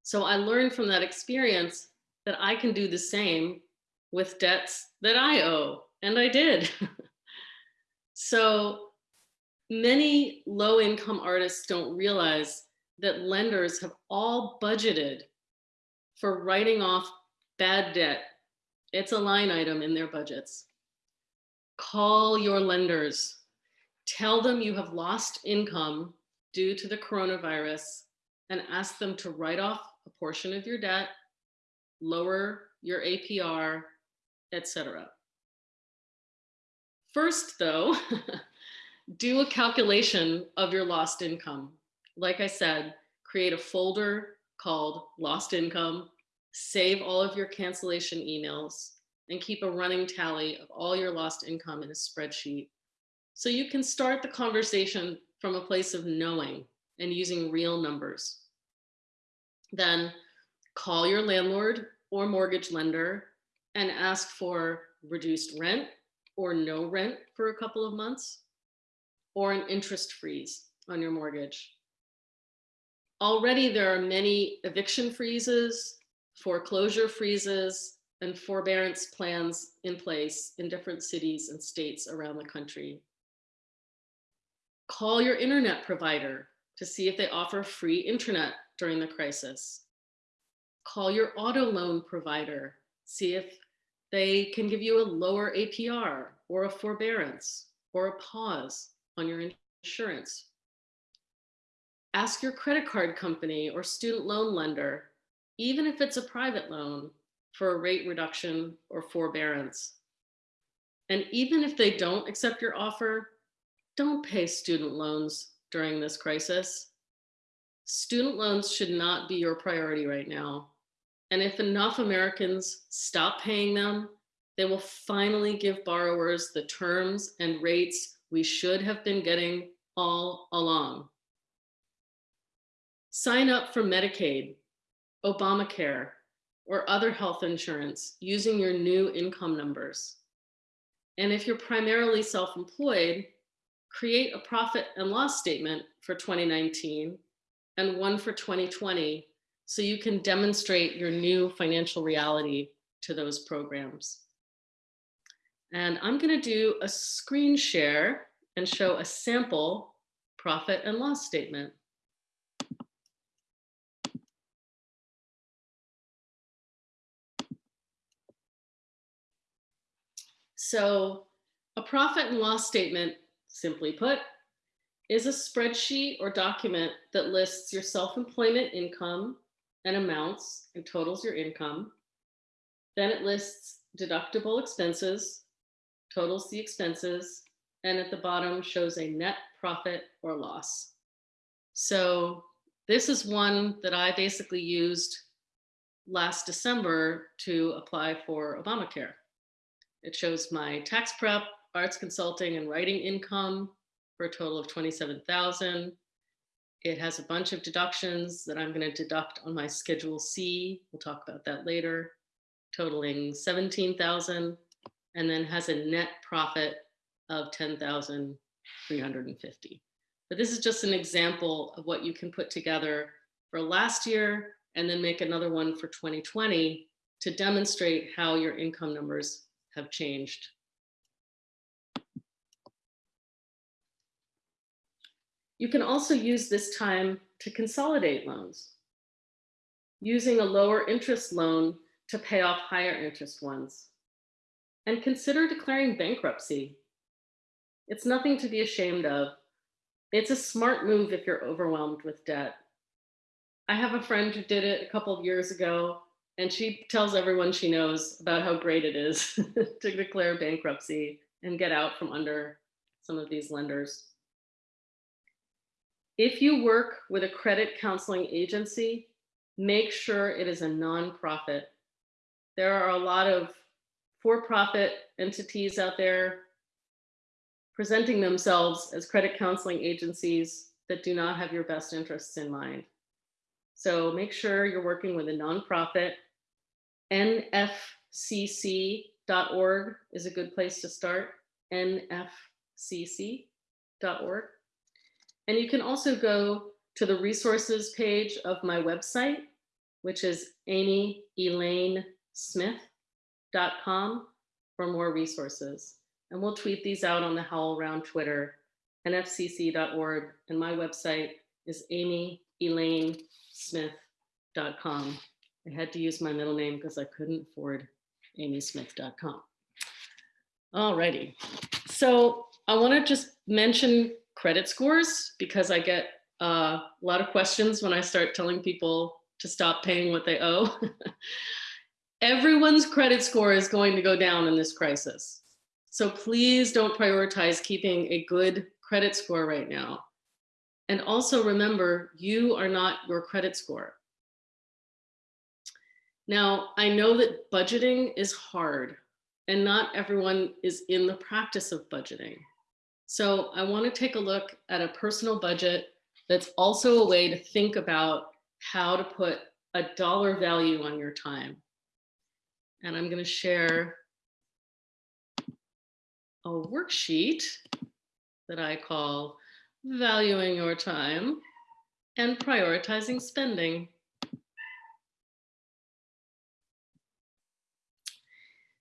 So I learned from that experience that I can do the same with debts that I owe, and I did. so many low income artists don't realize that lenders have all budgeted for writing off bad debt. It's a line item in their budgets. Call your lenders. Tell them you have lost income due to the coronavirus and ask them to write off a portion of your debt, lower your APR, etc. First, though, do a calculation of your lost income. Like I said, create a folder called lost income, save all of your cancellation emails, and keep a running tally of all your lost income in a spreadsheet. So you can start the conversation from a place of knowing and using real numbers. Then call your landlord or mortgage lender and ask for reduced rent or no rent for a couple of months or an interest freeze on your mortgage. Already there are many eviction freezes, foreclosure freezes, and forbearance plans in place in different cities and states around the country. Call your internet provider to see if they offer free internet during the crisis. Call your auto loan provider, see if they can give you a lower APR or a forbearance or a pause on your insurance. Ask your credit card company or student loan lender, even if it's a private loan, for a rate reduction or forbearance. And even if they don't accept your offer, don't pay student loans during this crisis. Student loans should not be your priority right now. And if enough Americans stop paying them, they will finally give borrowers the terms and rates we should have been getting all along. Sign up for Medicaid, Obamacare, or other health insurance using your new income numbers. And if you're primarily self-employed, create a profit and loss statement for 2019 and one for 2020 so you can demonstrate your new financial reality to those programs. And I'm gonna do a screen share and show a sample profit and loss statement. So a profit and loss statement, simply put, is a spreadsheet or document that lists your self-employment income and amounts and totals your income. Then it lists deductible expenses, totals the expenses, and at the bottom shows a net profit or loss. So this is one that I basically used last December to apply for Obamacare. It shows my tax prep, arts consulting and writing income for a total of 27,000. It has a bunch of deductions that I'm gonna deduct on my Schedule C. We'll talk about that later, totaling 17,000 and then has a net profit of 10,350. But this is just an example of what you can put together for last year and then make another one for 2020 to demonstrate how your income numbers have changed. You can also use this time to consolidate loans, using a lower interest loan to pay off higher interest ones. And consider declaring bankruptcy. It's nothing to be ashamed of. It's a smart move if you're overwhelmed with debt. I have a friend who did it a couple of years ago and she tells everyone she knows about how great it is to declare bankruptcy and get out from under some of these lenders. If you work with a credit counseling agency, make sure it is a nonprofit. There are a lot of for-profit entities out there presenting themselves as credit counseling agencies that do not have your best interests in mind. So make sure you're working with a nonprofit. nfcc.org is a good place to start, nfcc.org. And you can also go to the resources page of my website, which is amyelainesmith.com for more resources. And we'll tweet these out on the HowlRound Twitter, nfcc.org, and my website is amyelainesmith.com. I had to use my middle name because I couldn't afford amysmith.com. All righty. So I want to just mention credit scores because I get uh, a lot of questions when I start telling people to stop paying what they owe. Everyone's credit score is going to go down in this crisis. So please don't prioritize keeping a good credit score right now. And also remember, you are not your credit score. Now, I know that budgeting is hard and not everyone is in the practice of budgeting. So I want to take a look at a personal budget that's also a way to think about how to put a dollar value on your time. And I'm going to share a worksheet that I call valuing your time and prioritizing spending.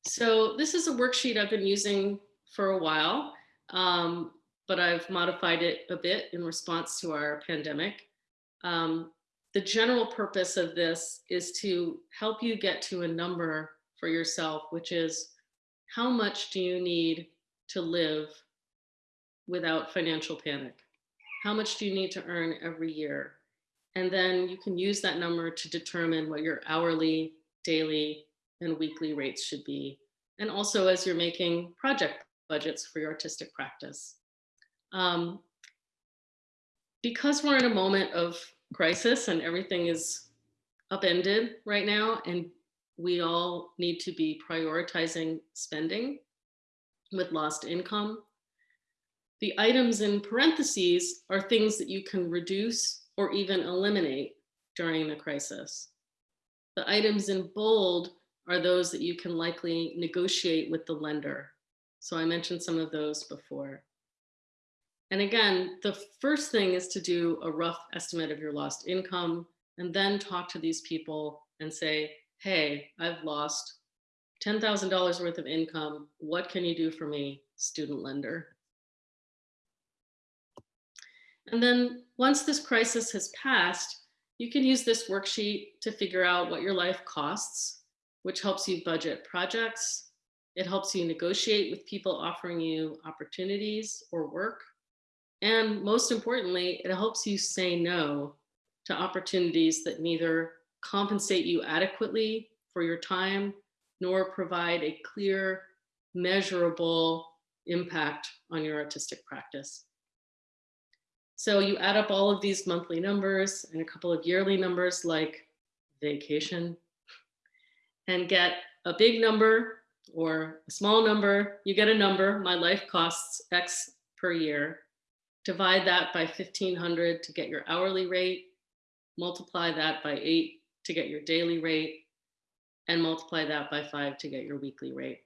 So this is a worksheet I've been using for a while, um, but I've modified it a bit in response to our pandemic. Um, the general purpose of this is to help you get to a number for yourself, which is how much do you need to live without financial panic? How much do you need to earn every year? And then you can use that number to determine what your hourly, daily, and weekly rates should be. And also as you're making project budgets for your artistic practice. Um, because we're in a moment of crisis and everything is upended right now, and we all need to be prioritizing spending with lost income. The items in parentheses are things that you can reduce or even eliminate during the crisis. The items in bold are those that you can likely negotiate with the lender. So I mentioned some of those before. And again, the first thing is to do a rough estimate of your lost income and then talk to these people and say, hey, I've lost $10,000 worth of income. What can you do for me, student lender? And then once this crisis has passed, you can use this worksheet to figure out what your life costs, which helps you budget projects. It helps you negotiate with people offering you opportunities or work. And most importantly, it helps you say no to opportunities that neither compensate you adequately for your time, nor provide a clear, measurable impact on your artistic practice. So you add up all of these monthly numbers and a couple of yearly numbers like vacation and get a big number or a small number, you get a number, my life costs X per year. Divide that by 1500 to get your hourly rate, multiply that by eight to get your daily rate, and multiply that by five to get your weekly rate.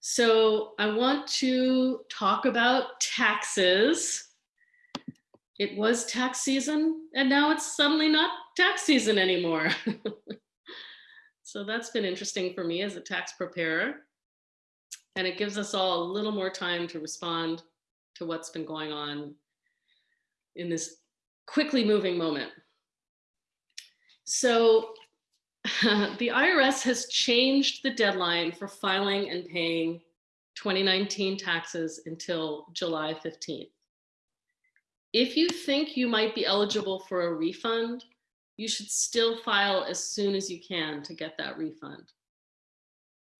So I want to talk about taxes. It was tax season and now it's suddenly not tax season anymore. so that's been interesting for me as a tax preparer. And it gives us all a little more time to respond to what's been going on in this quickly moving moment. So the IRS has changed the deadline for filing and paying 2019 taxes until July 15th. If you think you might be eligible for a refund, you should still file as soon as you can to get that refund.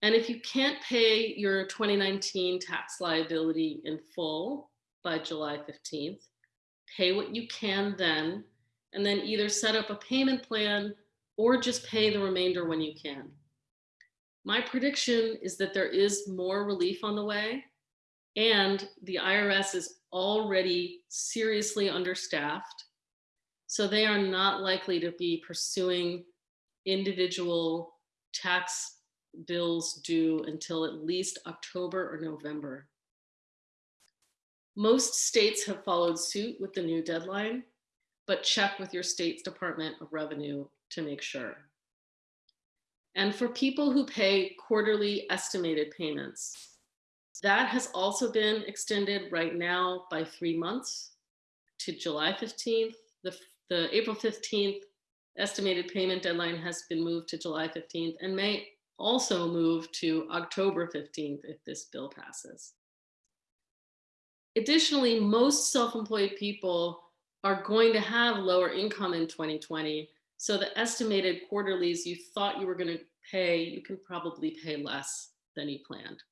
And if you can't pay your 2019 tax liability in full by July 15th, pay what you can then, and then either set up a payment plan or just pay the remainder when you can. My prediction is that there is more relief on the way and the IRS is already seriously understaffed. So they are not likely to be pursuing individual tax bills due until at least October or November. Most states have followed suit with the new deadline, but check with your state's Department of Revenue to make sure. And for people who pay quarterly estimated payments, that has also been extended right now by three months to July 15th. The, the April 15th estimated payment deadline has been moved to July 15th and may also move to October 15th if this bill passes. Additionally, most self-employed people are going to have lower income in 2020 so the estimated quarterlies you thought you were going to pay, you can probably pay less than you planned.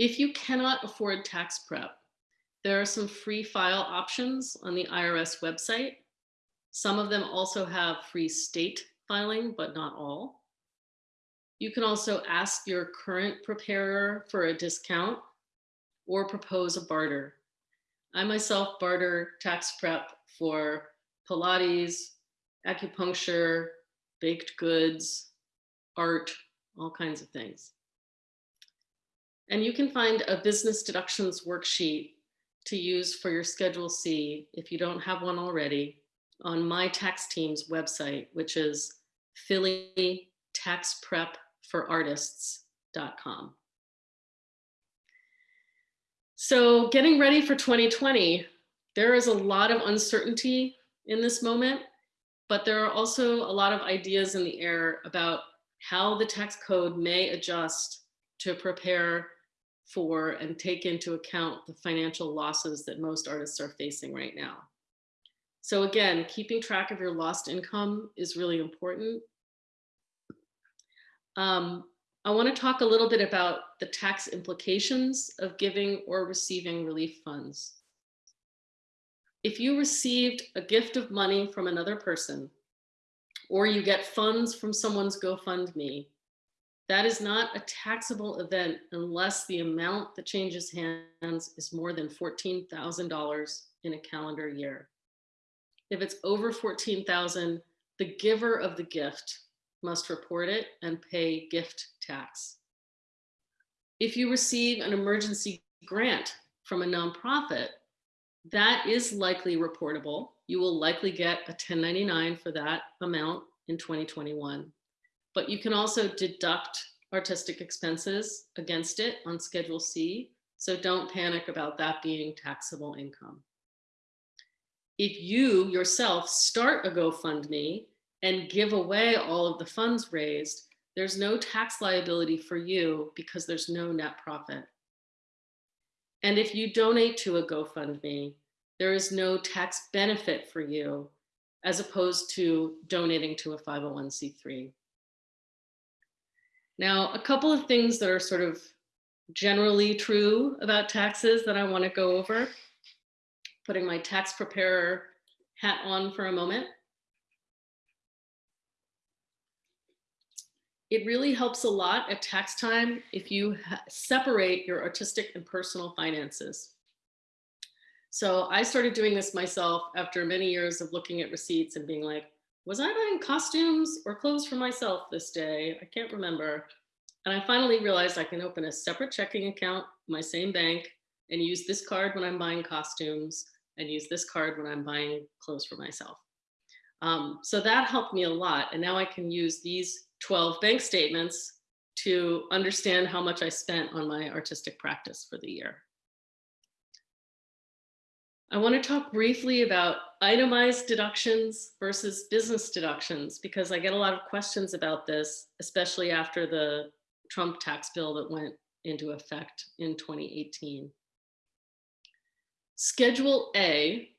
If you cannot afford tax prep, there are some free file options on the IRS website. Some of them also have free state filing, but not all. You can also ask your current preparer for a discount or propose a barter. I myself barter tax prep for Pilates, acupuncture, baked goods, art, all kinds of things. And you can find a business deductions worksheet to use for your Schedule C if you don't have one already on my tax team's website, which is phillytaxprepforartists.com. So getting ready for 2020, there is a lot of uncertainty in this moment, but there are also a lot of ideas in the air about how the tax code may adjust to prepare for and take into account the financial losses that most artists are facing right now. So again, keeping track of your lost income is really important. Um, I want to talk a little bit about the tax implications of giving or receiving relief funds. If you received a gift of money from another person, or you get funds from someone's GoFundMe, that is not a taxable event unless the amount that changes hands is more than $14,000 in a calendar year. If it's over 14,000, the giver of the gift must report it and pay gift tax. If you receive an emergency grant from a nonprofit, that is likely reportable. You will likely get a 1099 for that amount in 2021. But you can also deduct artistic expenses against it on Schedule C. So don't panic about that being taxable income. If you yourself start a GoFundMe and give away all of the funds raised, there's no tax liability for you because there's no net profit. And if you donate to a GoFundMe, there is no tax benefit for you as opposed to donating to a 501c3. Now, a couple of things that are sort of generally true about taxes that I want to go over, putting my tax preparer hat on for a moment. It really helps a lot at tax time if you separate your artistic and personal finances. So I started doing this myself after many years of looking at receipts and being like, was I buying costumes or clothes for myself this day? I can't remember. And I finally realized I can open a separate checking account, my same bank, and use this card when I'm buying costumes and use this card when I'm buying clothes for myself. Um, so that helped me a lot. And now I can use these 12 bank statements to understand how much I spent on my artistic practice for the year. I want to talk briefly about itemized deductions versus business deductions because I get a lot of questions about this, especially after the Trump tax bill that went into effect in 2018. Schedule A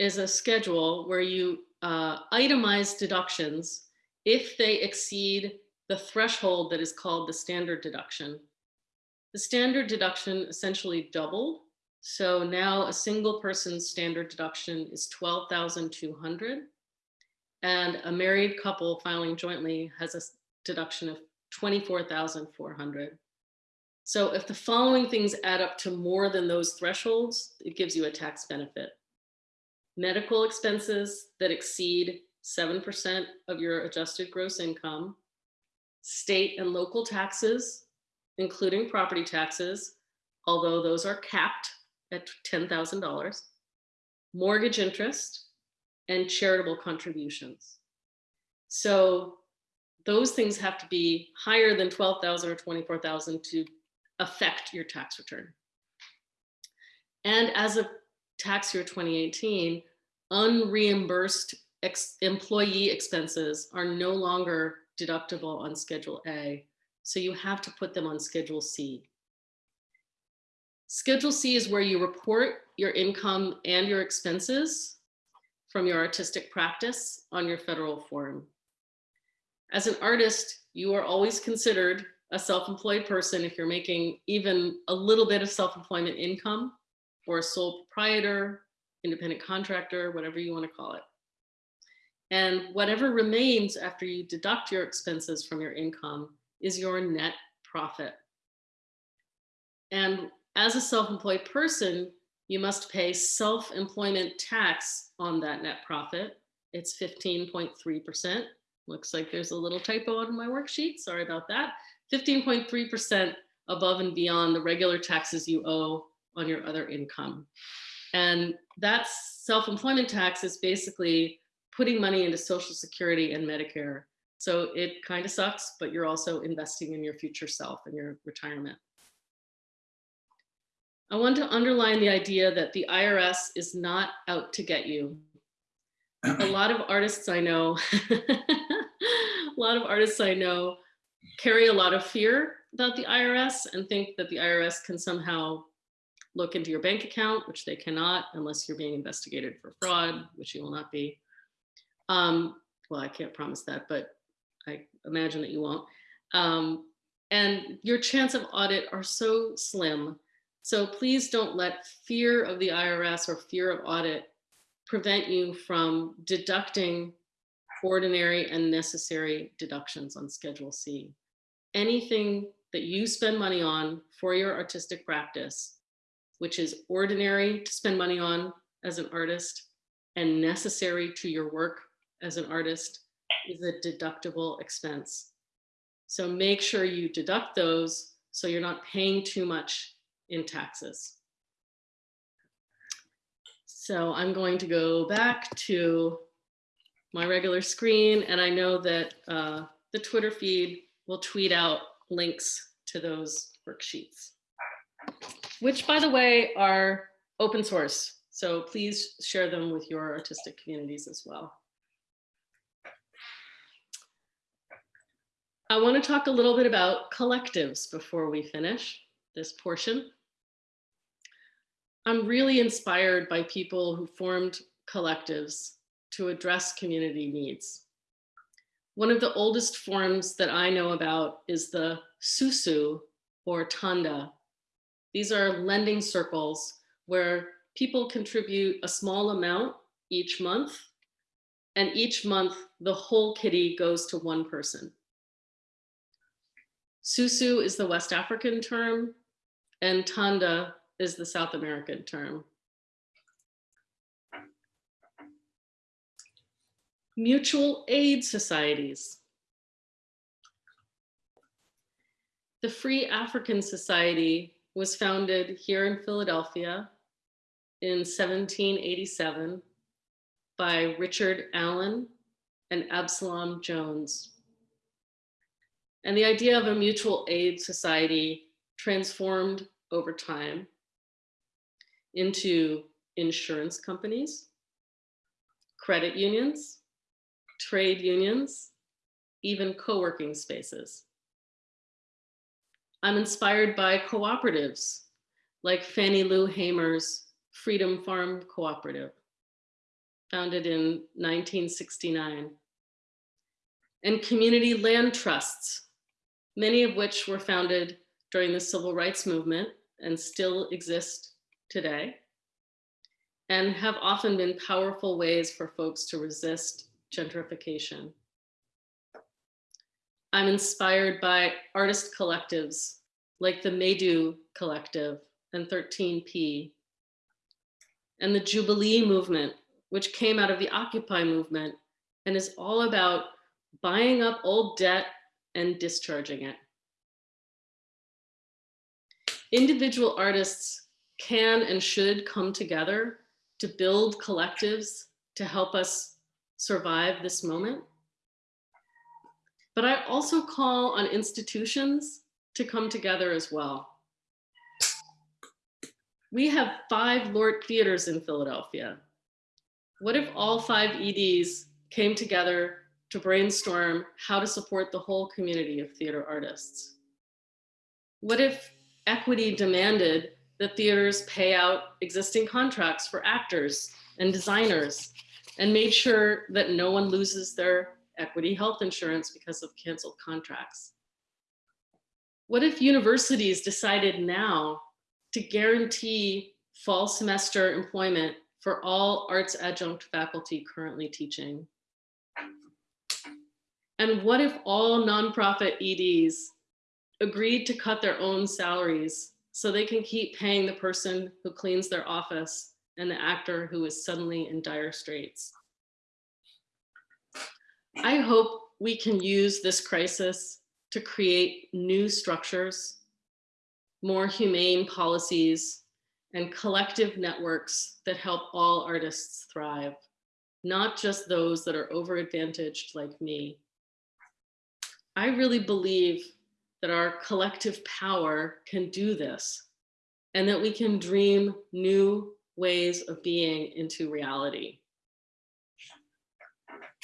is a schedule where you uh, itemize deductions if they exceed the threshold that is called the standard deduction. The standard deduction essentially doubled so now a single person's standard deduction is 12,200 and a married couple filing jointly has a deduction of 24,400. So if the following things add up to more than those thresholds, it gives you a tax benefit. Medical expenses that exceed 7% of your adjusted gross income, state and local taxes, including property taxes, although those are capped at $10,000, mortgage interest, and charitable contributions. So those things have to be higher than 12,000 or 24,000 to affect your tax return. And as of tax year 2018, unreimbursed ex employee expenses are no longer deductible on Schedule A. So you have to put them on Schedule C. Schedule C is where you report your income and your expenses from your artistic practice on your federal form. As an artist, you are always considered a self-employed person if you're making even a little bit of self-employment income or a sole proprietor, independent contractor, whatever you want to call it. And whatever remains after you deduct your expenses from your income is your net profit. And as a self-employed person, you must pay self-employment tax on that net profit. It's 15.3%. Looks like there's a little typo on my worksheet. Sorry about that. 15.3% above and beyond the regular taxes you owe on your other income. And that self-employment tax is basically putting money into Social Security and Medicare. So it kind of sucks, but you're also investing in your future self and your retirement. I want to underline the idea that the IRS is not out to get you. a lot of artists I know, a lot of artists I know carry a lot of fear about the IRS and think that the IRS can somehow look into your bank account, which they cannot unless you're being investigated for fraud, which you will not be. Um, well, I can't promise that, but I imagine that you won't. Um, and your chance of audit are so slim. So please don't let fear of the IRS or fear of audit prevent you from deducting ordinary and necessary deductions on Schedule C. Anything that you spend money on for your artistic practice, which is ordinary to spend money on as an artist and necessary to your work as an artist is a deductible expense. So make sure you deduct those so you're not paying too much in taxes. So I'm going to go back to my regular screen and I know that uh, the Twitter feed will tweet out links to those worksheets, which by the way are open source. So please share them with your artistic communities as well. I want to talk a little bit about collectives before we finish this portion. I'm really inspired by people who formed collectives to address community needs. One of the oldest forms that I know about is the susu or tanda. These are lending circles where people contribute a small amount each month and each month the whole kitty goes to one person. Susu is the West African term and tanda is the South American term. Mutual aid societies. The Free African Society was founded here in Philadelphia in 1787 by Richard Allen and Absalom Jones. And the idea of a mutual aid society transformed over time into insurance companies, credit unions, trade unions, even co-working spaces. I'm inspired by cooperatives like Fannie Lou Hamer's Freedom Farm Cooperative, founded in 1969, and community land trusts, many of which were founded during the civil rights movement and still exist today, and have often been powerful ways for folks to resist gentrification. I'm inspired by artist collectives like the Maydu Collective and 13P, and the Jubilee movement, which came out of the Occupy movement and is all about buying up old debt and discharging it. Individual artists can and should come together to build collectives to help us survive this moment. But I also call on institutions to come together as well. We have five LORT theaters in Philadelphia. What if all five EDs came together to brainstorm how to support the whole community of theater artists? What if equity demanded that theaters pay out existing contracts for actors and designers and made sure that no one loses their equity health insurance because of canceled contracts. What if universities decided now to guarantee fall semester employment for all arts adjunct faculty currently teaching? And what if all nonprofit EDs agreed to cut their own salaries so they can keep paying the person who cleans their office and the actor who is suddenly in dire straits. I hope we can use this crisis to create new structures, more humane policies, and collective networks that help all artists thrive, not just those that are over-advantaged like me. I really believe that our collective power can do this and that we can dream new ways of being into reality.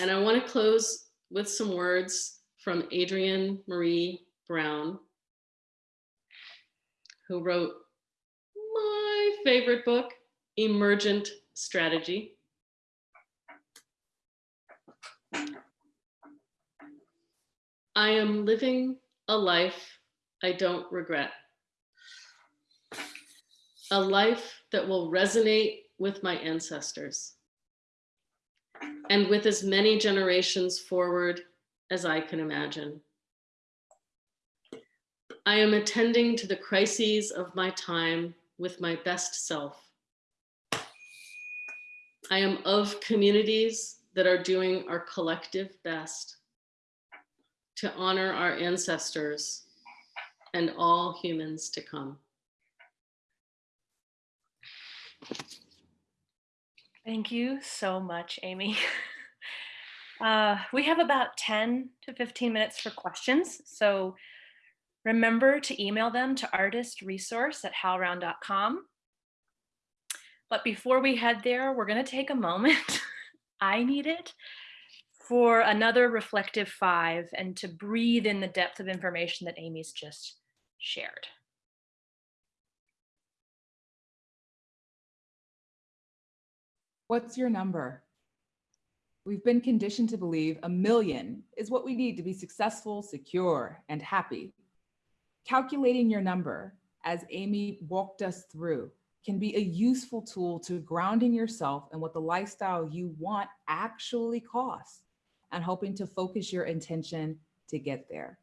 And I want to close with some words from Adrienne Maree Brown, who wrote my favorite book, Emergent Strategy. I am living a life I don't regret. A life that will resonate with my ancestors and with as many generations forward as I can imagine. I am attending to the crises of my time with my best self. I am of communities that are doing our collective best to honor our ancestors and all humans to come. Thank you so much, Amy. Uh, we have about 10 to 15 minutes for questions. So remember to email them to artistresource at howlround.com. But before we head there, we're going to take a moment. I need it for another reflective five and to breathe in the depth of information that Amy's just shared. What's your number? We've been conditioned to believe a million is what we need to be successful, secure, and happy. Calculating your number, as Amy walked us through, can be a useful tool to grounding yourself and what the lifestyle you want actually costs and hoping to focus your intention to get there.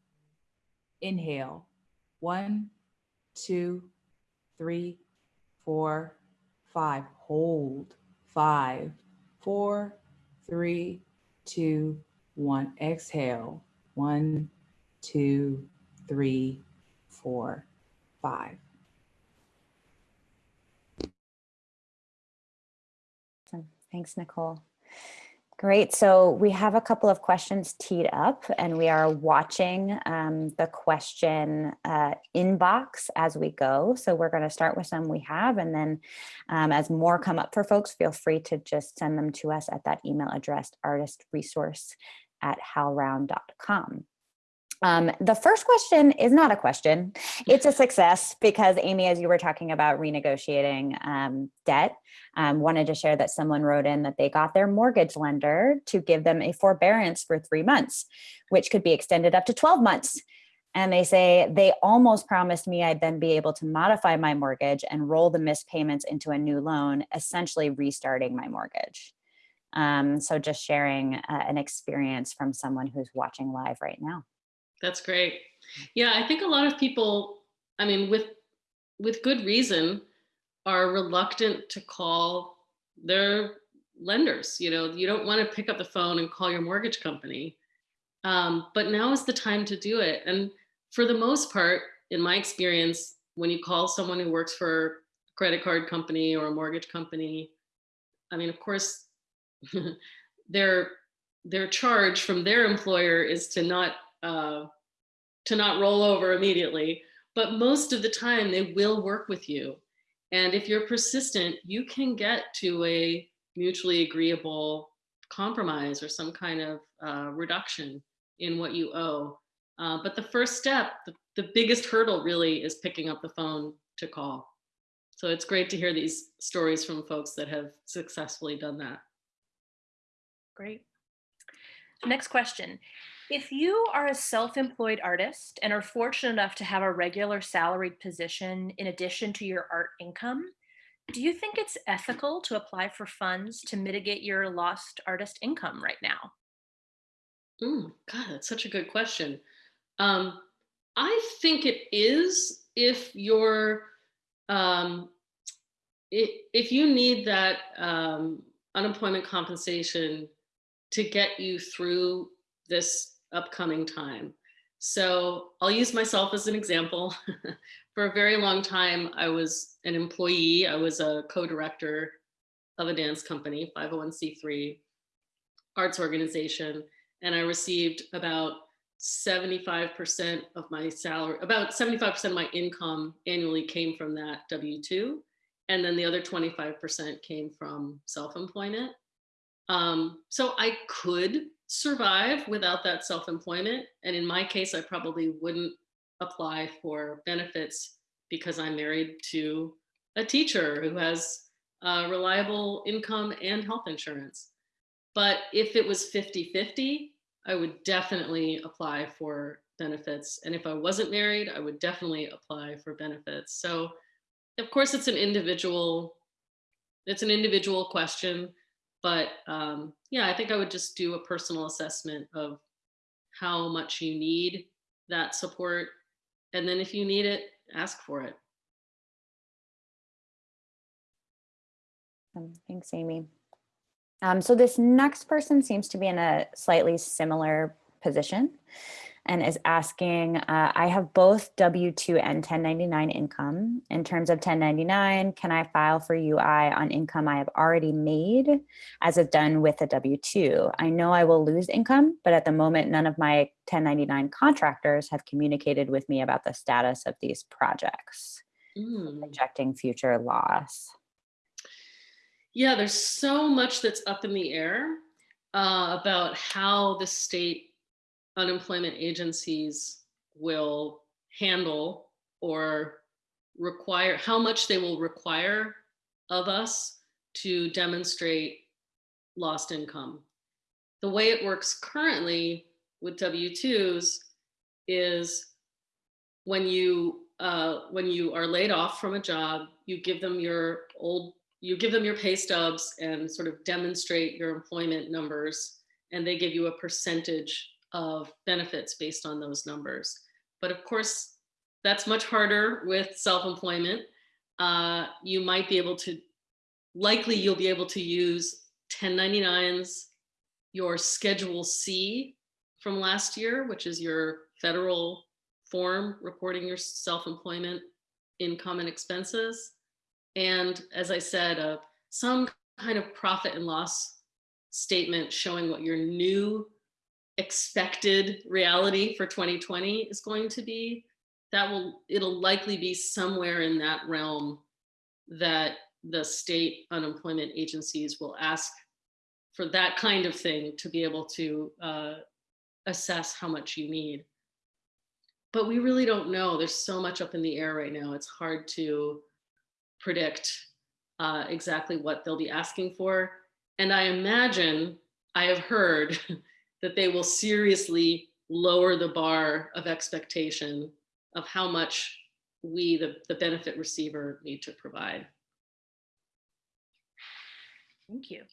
Inhale, one, two, three, four, five. Hold, five, four, three, two, one. Exhale, one, two, three, four, five. Awesome. Thanks, Nicole. Great. So we have a couple of questions teed up and we are watching um, the question uh, inbox as we go. So we're going to start with some we have and then um, as more come up for folks, feel free to just send them to us at that email address artistresource at howlround.com. Um, the first question is not a question. It's a success because Amy, as you were talking about renegotiating um, debt, um, wanted to share that someone wrote in that they got their mortgage lender to give them a forbearance for three months, which could be extended up to 12 months. And they say they almost promised me I'd then be able to modify my mortgage and roll the missed payments into a new loan, essentially restarting my mortgage. Um, so just sharing uh, an experience from someone who's watching live right now. That's great. Yeah, I think a lot of people, I mean, with with good reason, are reluctant to call their lenders. You know, you don't want to pick up the phone and call your mortgage company. Um, but now is the time to do it. And for the most part, in my experience, when you call someone who works for a credit card company or a mortgage company, I mean, of course, their their charge from their employer is to not uh, to not roll over immediately. But most of the time, they will work with you. And if you're persistent, you can get to a mutually agreeable compromise or some kind of uh, reduction in what you owe. Uh, but the first step, the, the biggest hurdle really is picking up the phone to call. So it's great to hear these stories from folks that have successfully done that. Great. Next question. If you are a self-employed artist and are fortunate enough to have a regular salaried position in addition to your art income, do you think it's ethical to apply for funds to mitigate your lost artist income right now? Mm, God, that's such a good question. Um, I think it is if you're, um, if you need that um, unemployment compensation to get you through this upcoming time. So I'll use myself as an example. For a very long time, I was an employee. I was a co-director of a dance company, 501c3 arts organization. And I received about 75% of my salary, about 75% of my income annually came from that W-2. And then the other 25% came from self-employment. Um, so I could survive without that self-employment. And in my case, I probably wouldn't apply for benefits because I'm married to a teacher who has uh, reliable income and health insurance. But if it was 50-50, I would definitely apply for benefits. And if I wasn't married, I would definitely apply for benefits. So of course it's an individual, it's an individual question, but um, yeah, I think I would just do a personal assessment of how much you need that support. And then if you need it, ask for it. Um, Thanks, Amy. Um, so this next person seems to be in a slightly similar position and is asking, uh, I have both W-2 and 1099 income. In terms of 1099, can I file for UI on income I have already made as if done with a W-2? I know I will lose income, but at the moment, none of my 1099 contractors have communicated with me about the status of these projects, Mm. projecting future loss. Yeah, there's so much that's up in the air uh, about how the state unemployment agencies will handle or require, how much they will require of us to demonstrate lost income. The way it works currently with W-2s is when you uh, when you are laid off from a job, you give them your old you give them your pay stubs and sort of demonstrate your employment numbers and they give you a percentage of benefits based on those numbers. But of course, that's much harder with self-employment. Uh, you might be able to, likely you'll be able to use 1099s, your Schedule C from last year, which is your federal form reporting your self-employment income and expenses and as I said, uh, some kind of profit and loss statement showing what your new expected reality for 2020 is going to be, that will, it'll likely be somewhere in that realm that the state unemployment agencies will ask for that kind of thing to be able to uh, assess how much you need. But we really don't know. There's so much up in the air right now. It's hard to predict uh, exactly what they'll be asking for. And I imagine, I have heard that they will seriously lower the bar of expectation of how much we, the, the benefit receiver, need to provide. Thank you.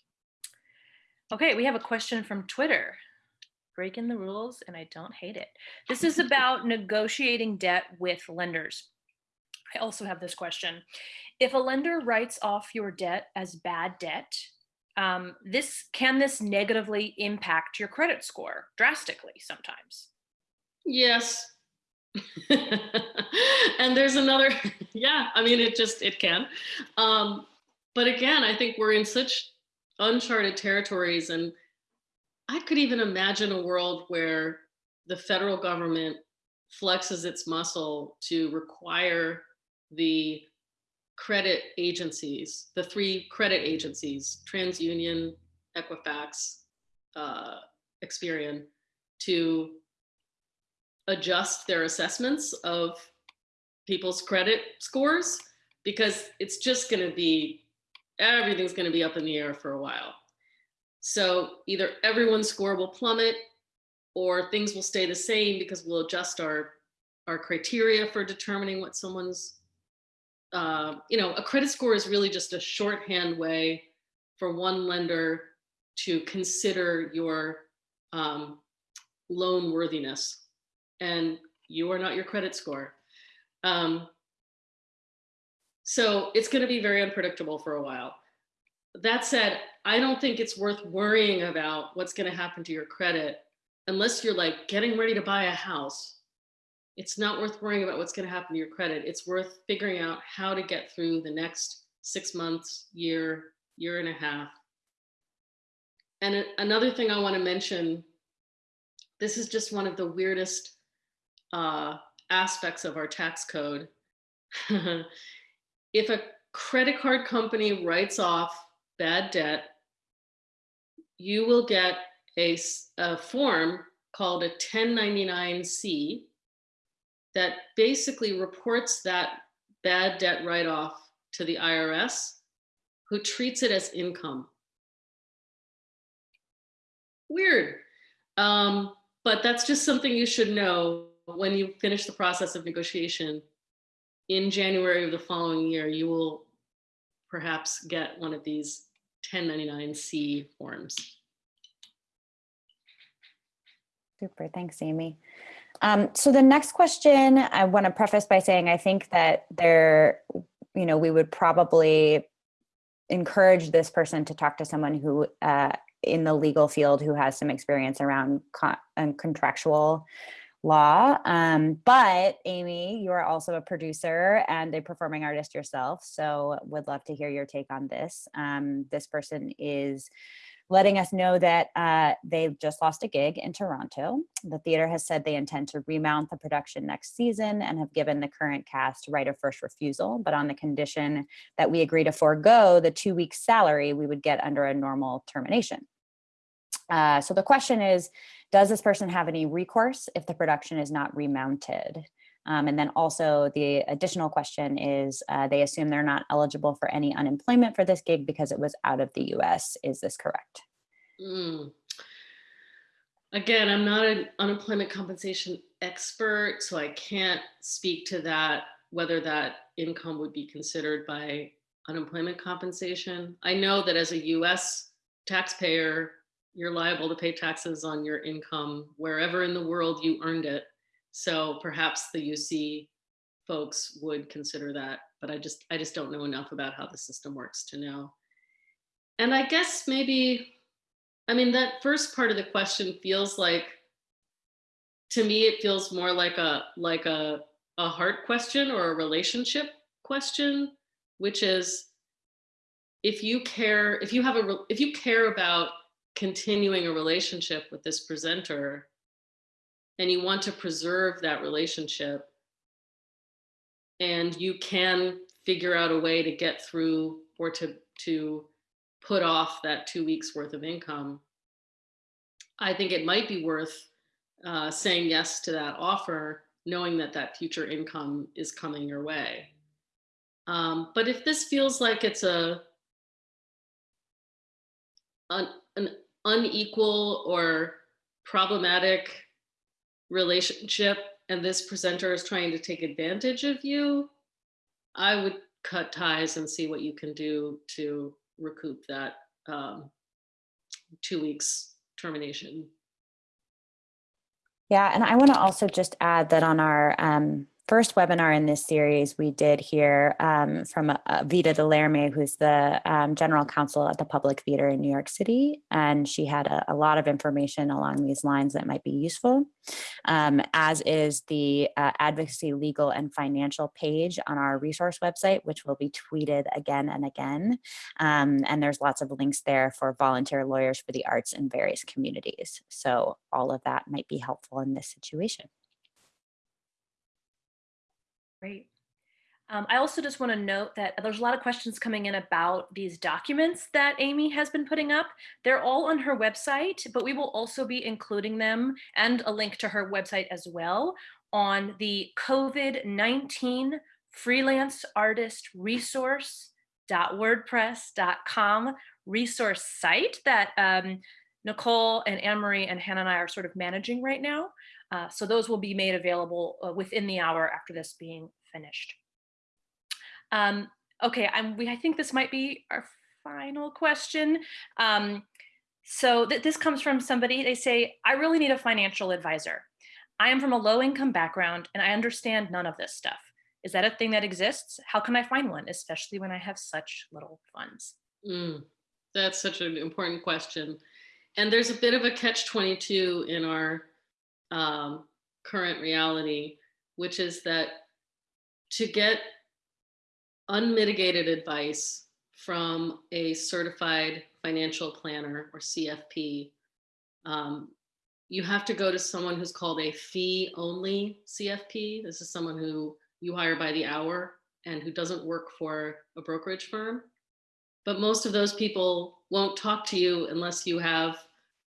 Okay, we have a question from Twitter. Breaking the rules and I don't hate it. This is about negotiating debt with lenders. I also have this question. If a lender writes off your debt as bad debt, um, this can this negatively impact your credit score drastically sometimes? Yes. and there's another, yeah, I mean, it just, it can. Um, but again, I think we're in such uncharted territories and I could even imagine a world where the federal government flexes its muscle to require the credit agencies, the three credit agencies, TransUnion, Equifax, uh, Experian, to adjust their assessments of people's credit scores because it's just going to be, everything's going to be up in the air for a while. So either everyone's score will plummet or things will stay the same because we'll adjust our, our criteria for determining what someone's uh, you know, a credit score is really just a shorthand way for one lender to consider your um, loan worthiness. And you are not your credit score. Um, so it's going to be very unpredictable for a while. That said, I don't think it's worth worrying about what's going to happen to your credit unless you're like getting ready to buy a house it's not worth worrying about what's going to happen to your credit. It's worth figuring out how to get through the next six months, year, year and a half. And another thing I want to mention, this is just one of the weirdest uh, aspects of our tax code. if a credit card company writes off bad debt, you will get a, a form called a 1099-C that basically reports that bad debt write-off to the IRS, who treats it as income. Weird. Um, but that's just something you should know when you finish the process of negotiation, in January of the following year, you will perhaps get one of these 1099-C forms. Super, thanks, Amy. Um, so the next question, I want to preface by saying I think that there, you know, we would probably encourage this person to talk to someone who uh, in the legal field who has some experience around con- and contractual law. Um, but Amy, you are also a producer and a performing artist yourself. So would love to hear your take on this. Um, this person is letting us know that uh, they just lost a gig in Toronto. The theater has said they intend to remount the production next season and have given the current cast right of first refusal, but on the condition that we agree to forego the two weeks salary we would get under a normal termination. Uh, so the question is, does this person have any recourse if the production is not remounted? Um, and then also the additional question is, uh, they assume they're not eligible for any unemployment for this gig because it was out of the US. Is this correct? Mm. Again, I'm not an unemployment compensation expert, so I can't speak to that, whether that income would be considered by unemployment compensation. I know that as a US taxpayer, you're liable to pay taxes on your income wherever in the world you earned it. So perhaps the UC folks would consider that, but I just I just don't know enough about how the system works to know. And I guess maybe, I mean, that first part of the question feels like, to me, it feels more like a like a a heart question or a relationship question, which is if you care, if you have a if you care about continuing a relationship with this presenter and you want to preserve that relationship and you can figure out a way to get through or to to put off that two weeks worth of income i think it might be worth uh, saying yes to that offer knowing that that future income is coming your way. Um, but if this feels like it's a an, an unequal or problematic relationship and this presenter is trying to take advantage of you, I would cut ties and see what you can do to recoup that um, two weeks termination. Yeah, and I want to also just add that on our um, first webinar in this series, we did hear um, from uh, Vida Delerme, who's the um, general counsel at the Public Theater in New York City. And she had a, a lot of information along these lines that might be useful, um, as is the uh, advocacy, legal, and financial page on our resource website, which will be tweeted again and again. Um, and there's lots of links there for volunteer lawyers for the arts in various communities. So all of that might be helpful in this situation. Great. Um, I also just want to note that there's a lot of questions coming in about these documents that Amy has been putting up. They're all on her website, but we will also be including them and a link to her website as well on the COVID-19 freelance artist resource.wordpress.com resource site that um, Nicole and Anne-Marie and Hannah and I are sort of managing right now. Uh, so those will be made available uh, within the hour after this being finished. Um, okay, I'm, we, I think this might be our final question. Um, so th this comes from somebody, they say, I really need a financial advisor. I am from a low income background and I understand none of this stuff. Is that a thing that exists? How can I find one, especially when I have such little funds? Mm, that's such an important question. And there's a bit of a catch 22 in our um, current reality, which is that to get unmitigated advice from a certified financial planner or CFP, um, you have to go to someone who's called a fee only CFP. This is someone who you hire by the hour and who doesn't work for a brokerage firm. But most of those people won't talk to you unless you have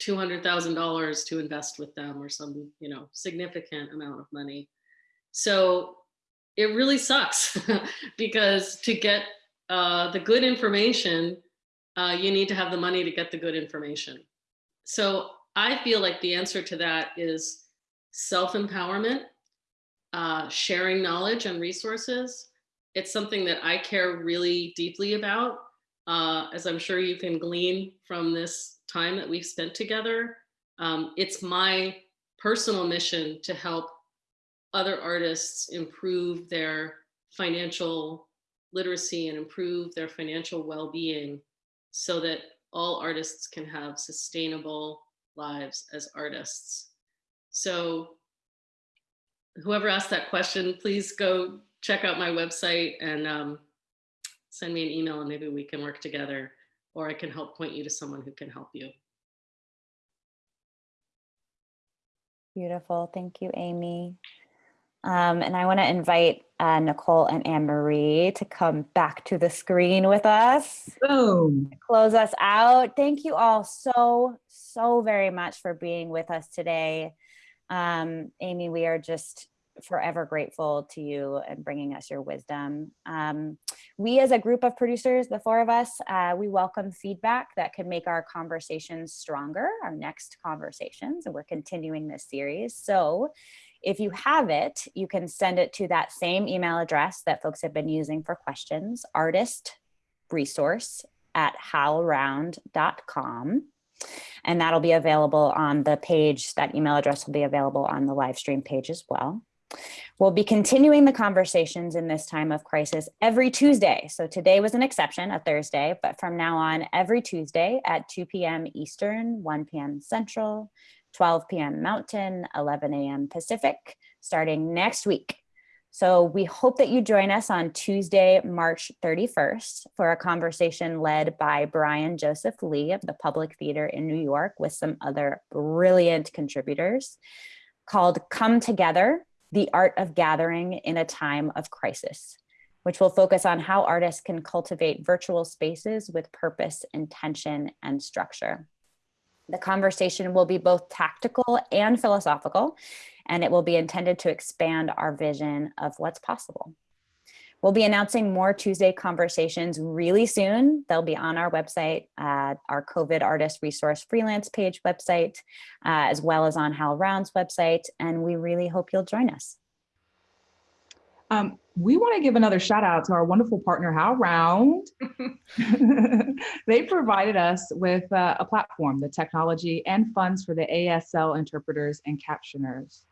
$200,000 to invest with them or some, you know, significant amount of money. So it really sucks because to get uh, the good information, uh, you need to have the money to get the good information. So I feel like the answer to that is self-empowerment uh, sharing knowledge and resources. It's something that I care really deeply about, uh, as I'm sure you can glean from this time that we've spent together. Um, it's my personal mission to help other artists improve their financial literacy and improve their financial well-being so that all artists can have sustainable lives as artists. So whoever asked that question, please go check out my website and um, send me an email and maybe we can work together or I can help point you to someone who can help you. Beautiful. Thank you, Amy. Um, and I want to invite uh, Nicole and Anne Marie to come back to the screen with us, Boom. close us out. Thank you all so, so very much for being with us today. Um, Amy, we are just forever grateful to you and bringing us your wisdom. Um, we as a group of producers, the four of us, uh, we welcome feedback that can make our conversations stronger, our next conversations, and we're continuing this series. So if you have it, you can send it to that same email address that folks have been using for questions, artist resource at howlround.com. And that'll be available on the page, that email address will be available on the live stream page as well. We'll be continuing the conversations in this time of crisis every Tuesday. So today was an exception, a Thursday, but from now on, every Tuesday at 2 p.m. Eastern, 1 p.m. Central, 12 p.m. Mountain, 11 a.m. Pacific, starting next week. So we hope that you join us on Tuesday, March 31st for a conversation led by Brian Joseph Lee of the Public Theater in New York with some other brilliant contributors called Come Together, the Art of Gathering in a Time of Crisis, which will focus on how artists can cultivate virtual spaces with purpose, intention, and structure. The conversation will be both tactical and philosophical, and it will be intended to expand our vision of what's possible. We'll be announcing more Tuesday conversations really soon. They'll be on our website, uh, our COVID artist resource freelance page website, uh, as well as on Hal HowlRound's website. And we really hope you'll join us. Um, we want to give another shout out to our wonderful partner, HowlRound. they provided us with uh, a platform, the technology and funds for the ASL interpreters and captioners,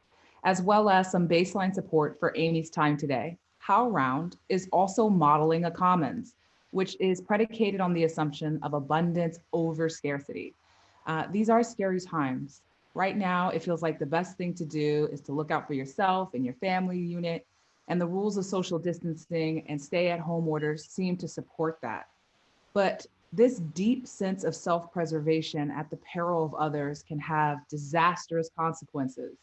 as well as some baseline support for Amy's time today. HowlRound is also modeling a commons, which is predicated on the assumption of abundance over scarcity. Uh, these are scary times. Right now, it feels like the best thing to do is to look out for yourself and your family unit and the rules of social distancing and stay at home orders seem to support that. But this deep sense of self-preservation at the peril of others can have disastrous consequences.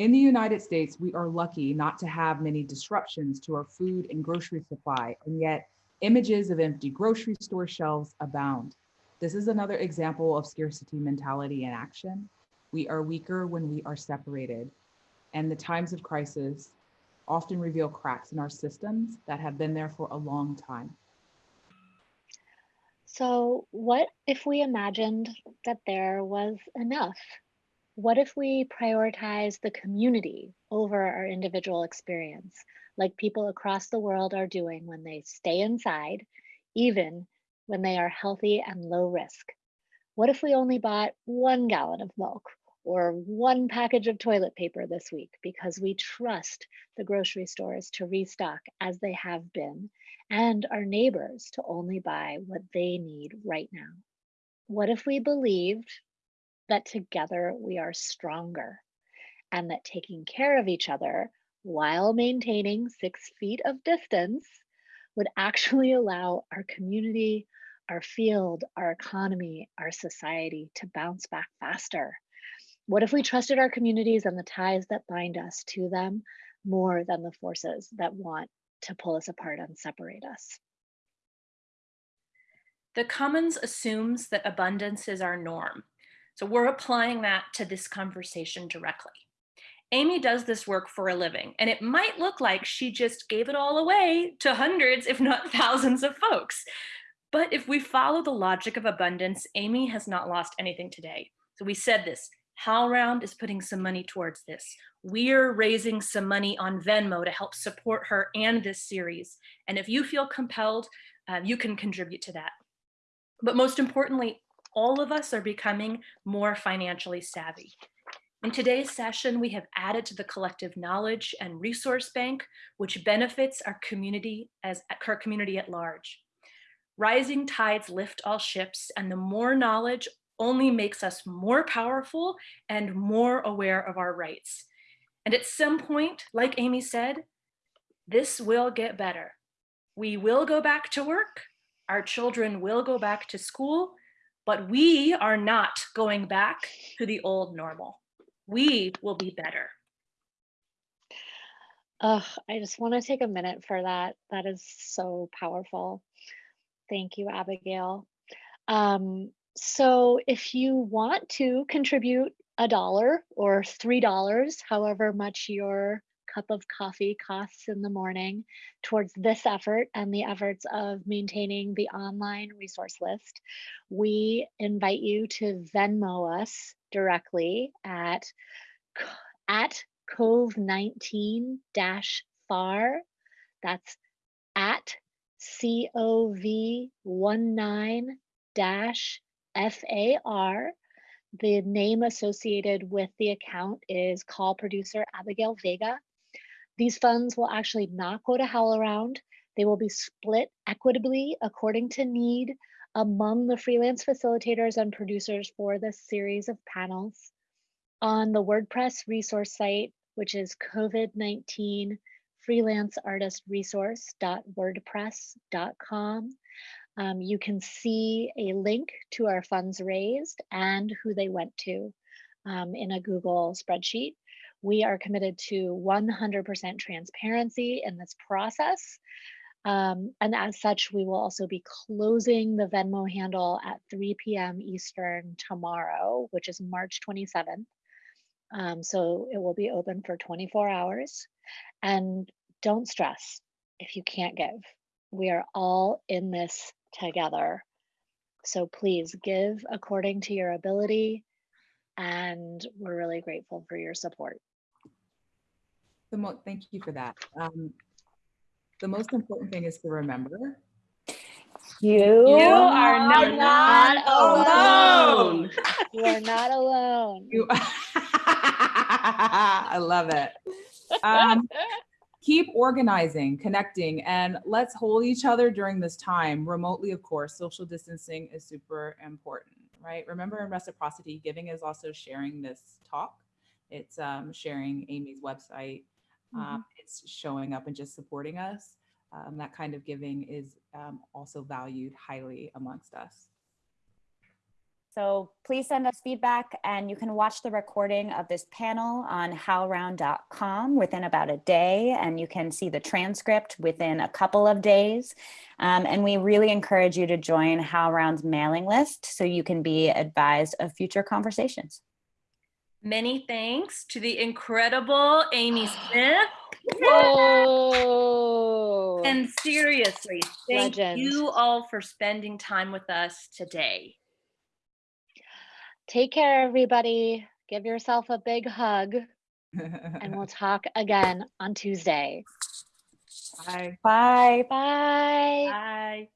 In the United States, we are lucky not to have many disruptions to our food and grocery supply, and yet images of empty grocery store shelves abound. This is another example of scarcity mentality in action. We are weaker when we are separated, and the times of crisis often reveal cracks in our systems that have been there for a long time. So, what if we imagined that there was enough? What if we prioritize the community over our individual experience, like people across the world are doing when they stay inside, even when they are healthy and low risk? What if we only bought one gallon of milk or one package of toilet paper this week because we trust the grocery stores to restock as they have been and our neighbors to only buy what they need right now? What if we believed that together we are stronger and that taking care of each other while maintaining six feet of distance would actually allow our community, our field, our economy, our society to bounce back faster what if we trusted our communities and the ties that bind us to them more than the forces that want to pull us apart and separate us? The Commons assumes that abundance is our norm. So we're applying that to this conversation directly. Amy does this work for a living, and it might look like she just gave it all away to hundreds, if not thousands of folks. But if we follow the logic of abundance, Amy has not lost anything today. So we said this, HowlRound is putting some money towards this. We're raising some money on Venmo to help support her and this series. And if you feel compelled, uh, you can contribute to that. But most importantly, all of us are becoming more financially savvy. In today's session, we have added to the collective knowledge and resource bank, which benefits our community as our community at large. Rising tides lift all ships, and the more knowledge only makes us more powerful and more aware of our rights. And at some point, like Amy said, this will get better. We will go back to work, our children will go back to school, but we are not going back to the old normal. We will be better. Ugh, I just want to take a minute for that. That is so powerful. Thank you, Abigail. Um, so if you want to contribute a dollar or three dollars, however much your cup of coffee costs in the morning towards this effort and the efforts of maintaining the online resource list, we invite you to Venmo us directly at at cove 19 dash far. That's at cov 19 dash FAR. The name associated with the account is call producer Abigail Vega. These funds will actually not go to HowlRound. They will be split equitably according to need among the freelance facilitators and producers for this series of panels. On the WordPress resource site, which is COVID-19 freelanceartistresource.wordpress.com. um, you can see a link to our funds raised and who they went to um, in a Google spreadsheet. We are committed to 100% transparency in this process. Um, and as such, we will also be closing the Venmo handle at 3 p.m. Eastern tomorrow, which is March 27th. Um, so it will be open for 24 hours. And don't stress if you can't give. We are all in this together. So please give according to your ability. And we're really grateful for your support. The mo- thank you for that. Um, the most important thing is to remember You, You are are not, not alone. You are not alone. you. I love it. Um, keep organizing, connecting, and let's hold each other during this time remotely, of course. Social distancing is super important, right? Remember in reciprocity, giving is also sharing this talk. It's um, sharing Amy's website. Um, it's showing up and just supporting us. Um, that kind of giving is um, also valued highly amongst us. So please send us feedback and you can watch the recording of this panel on howlround.com within about a day and you can see the transcript within a couple of days. Um, and we really encourage you to join HowlRound's mailing list so you can be advised of future conversations. Many thanks to the incredible Amy Smith. Whoa. And seriously, thank Legend. you all for spending time with us today. Take care, everybody. Give yourself a big hug, and we'll talk again on Tuesday. Bye. Bye. Bye. Bye.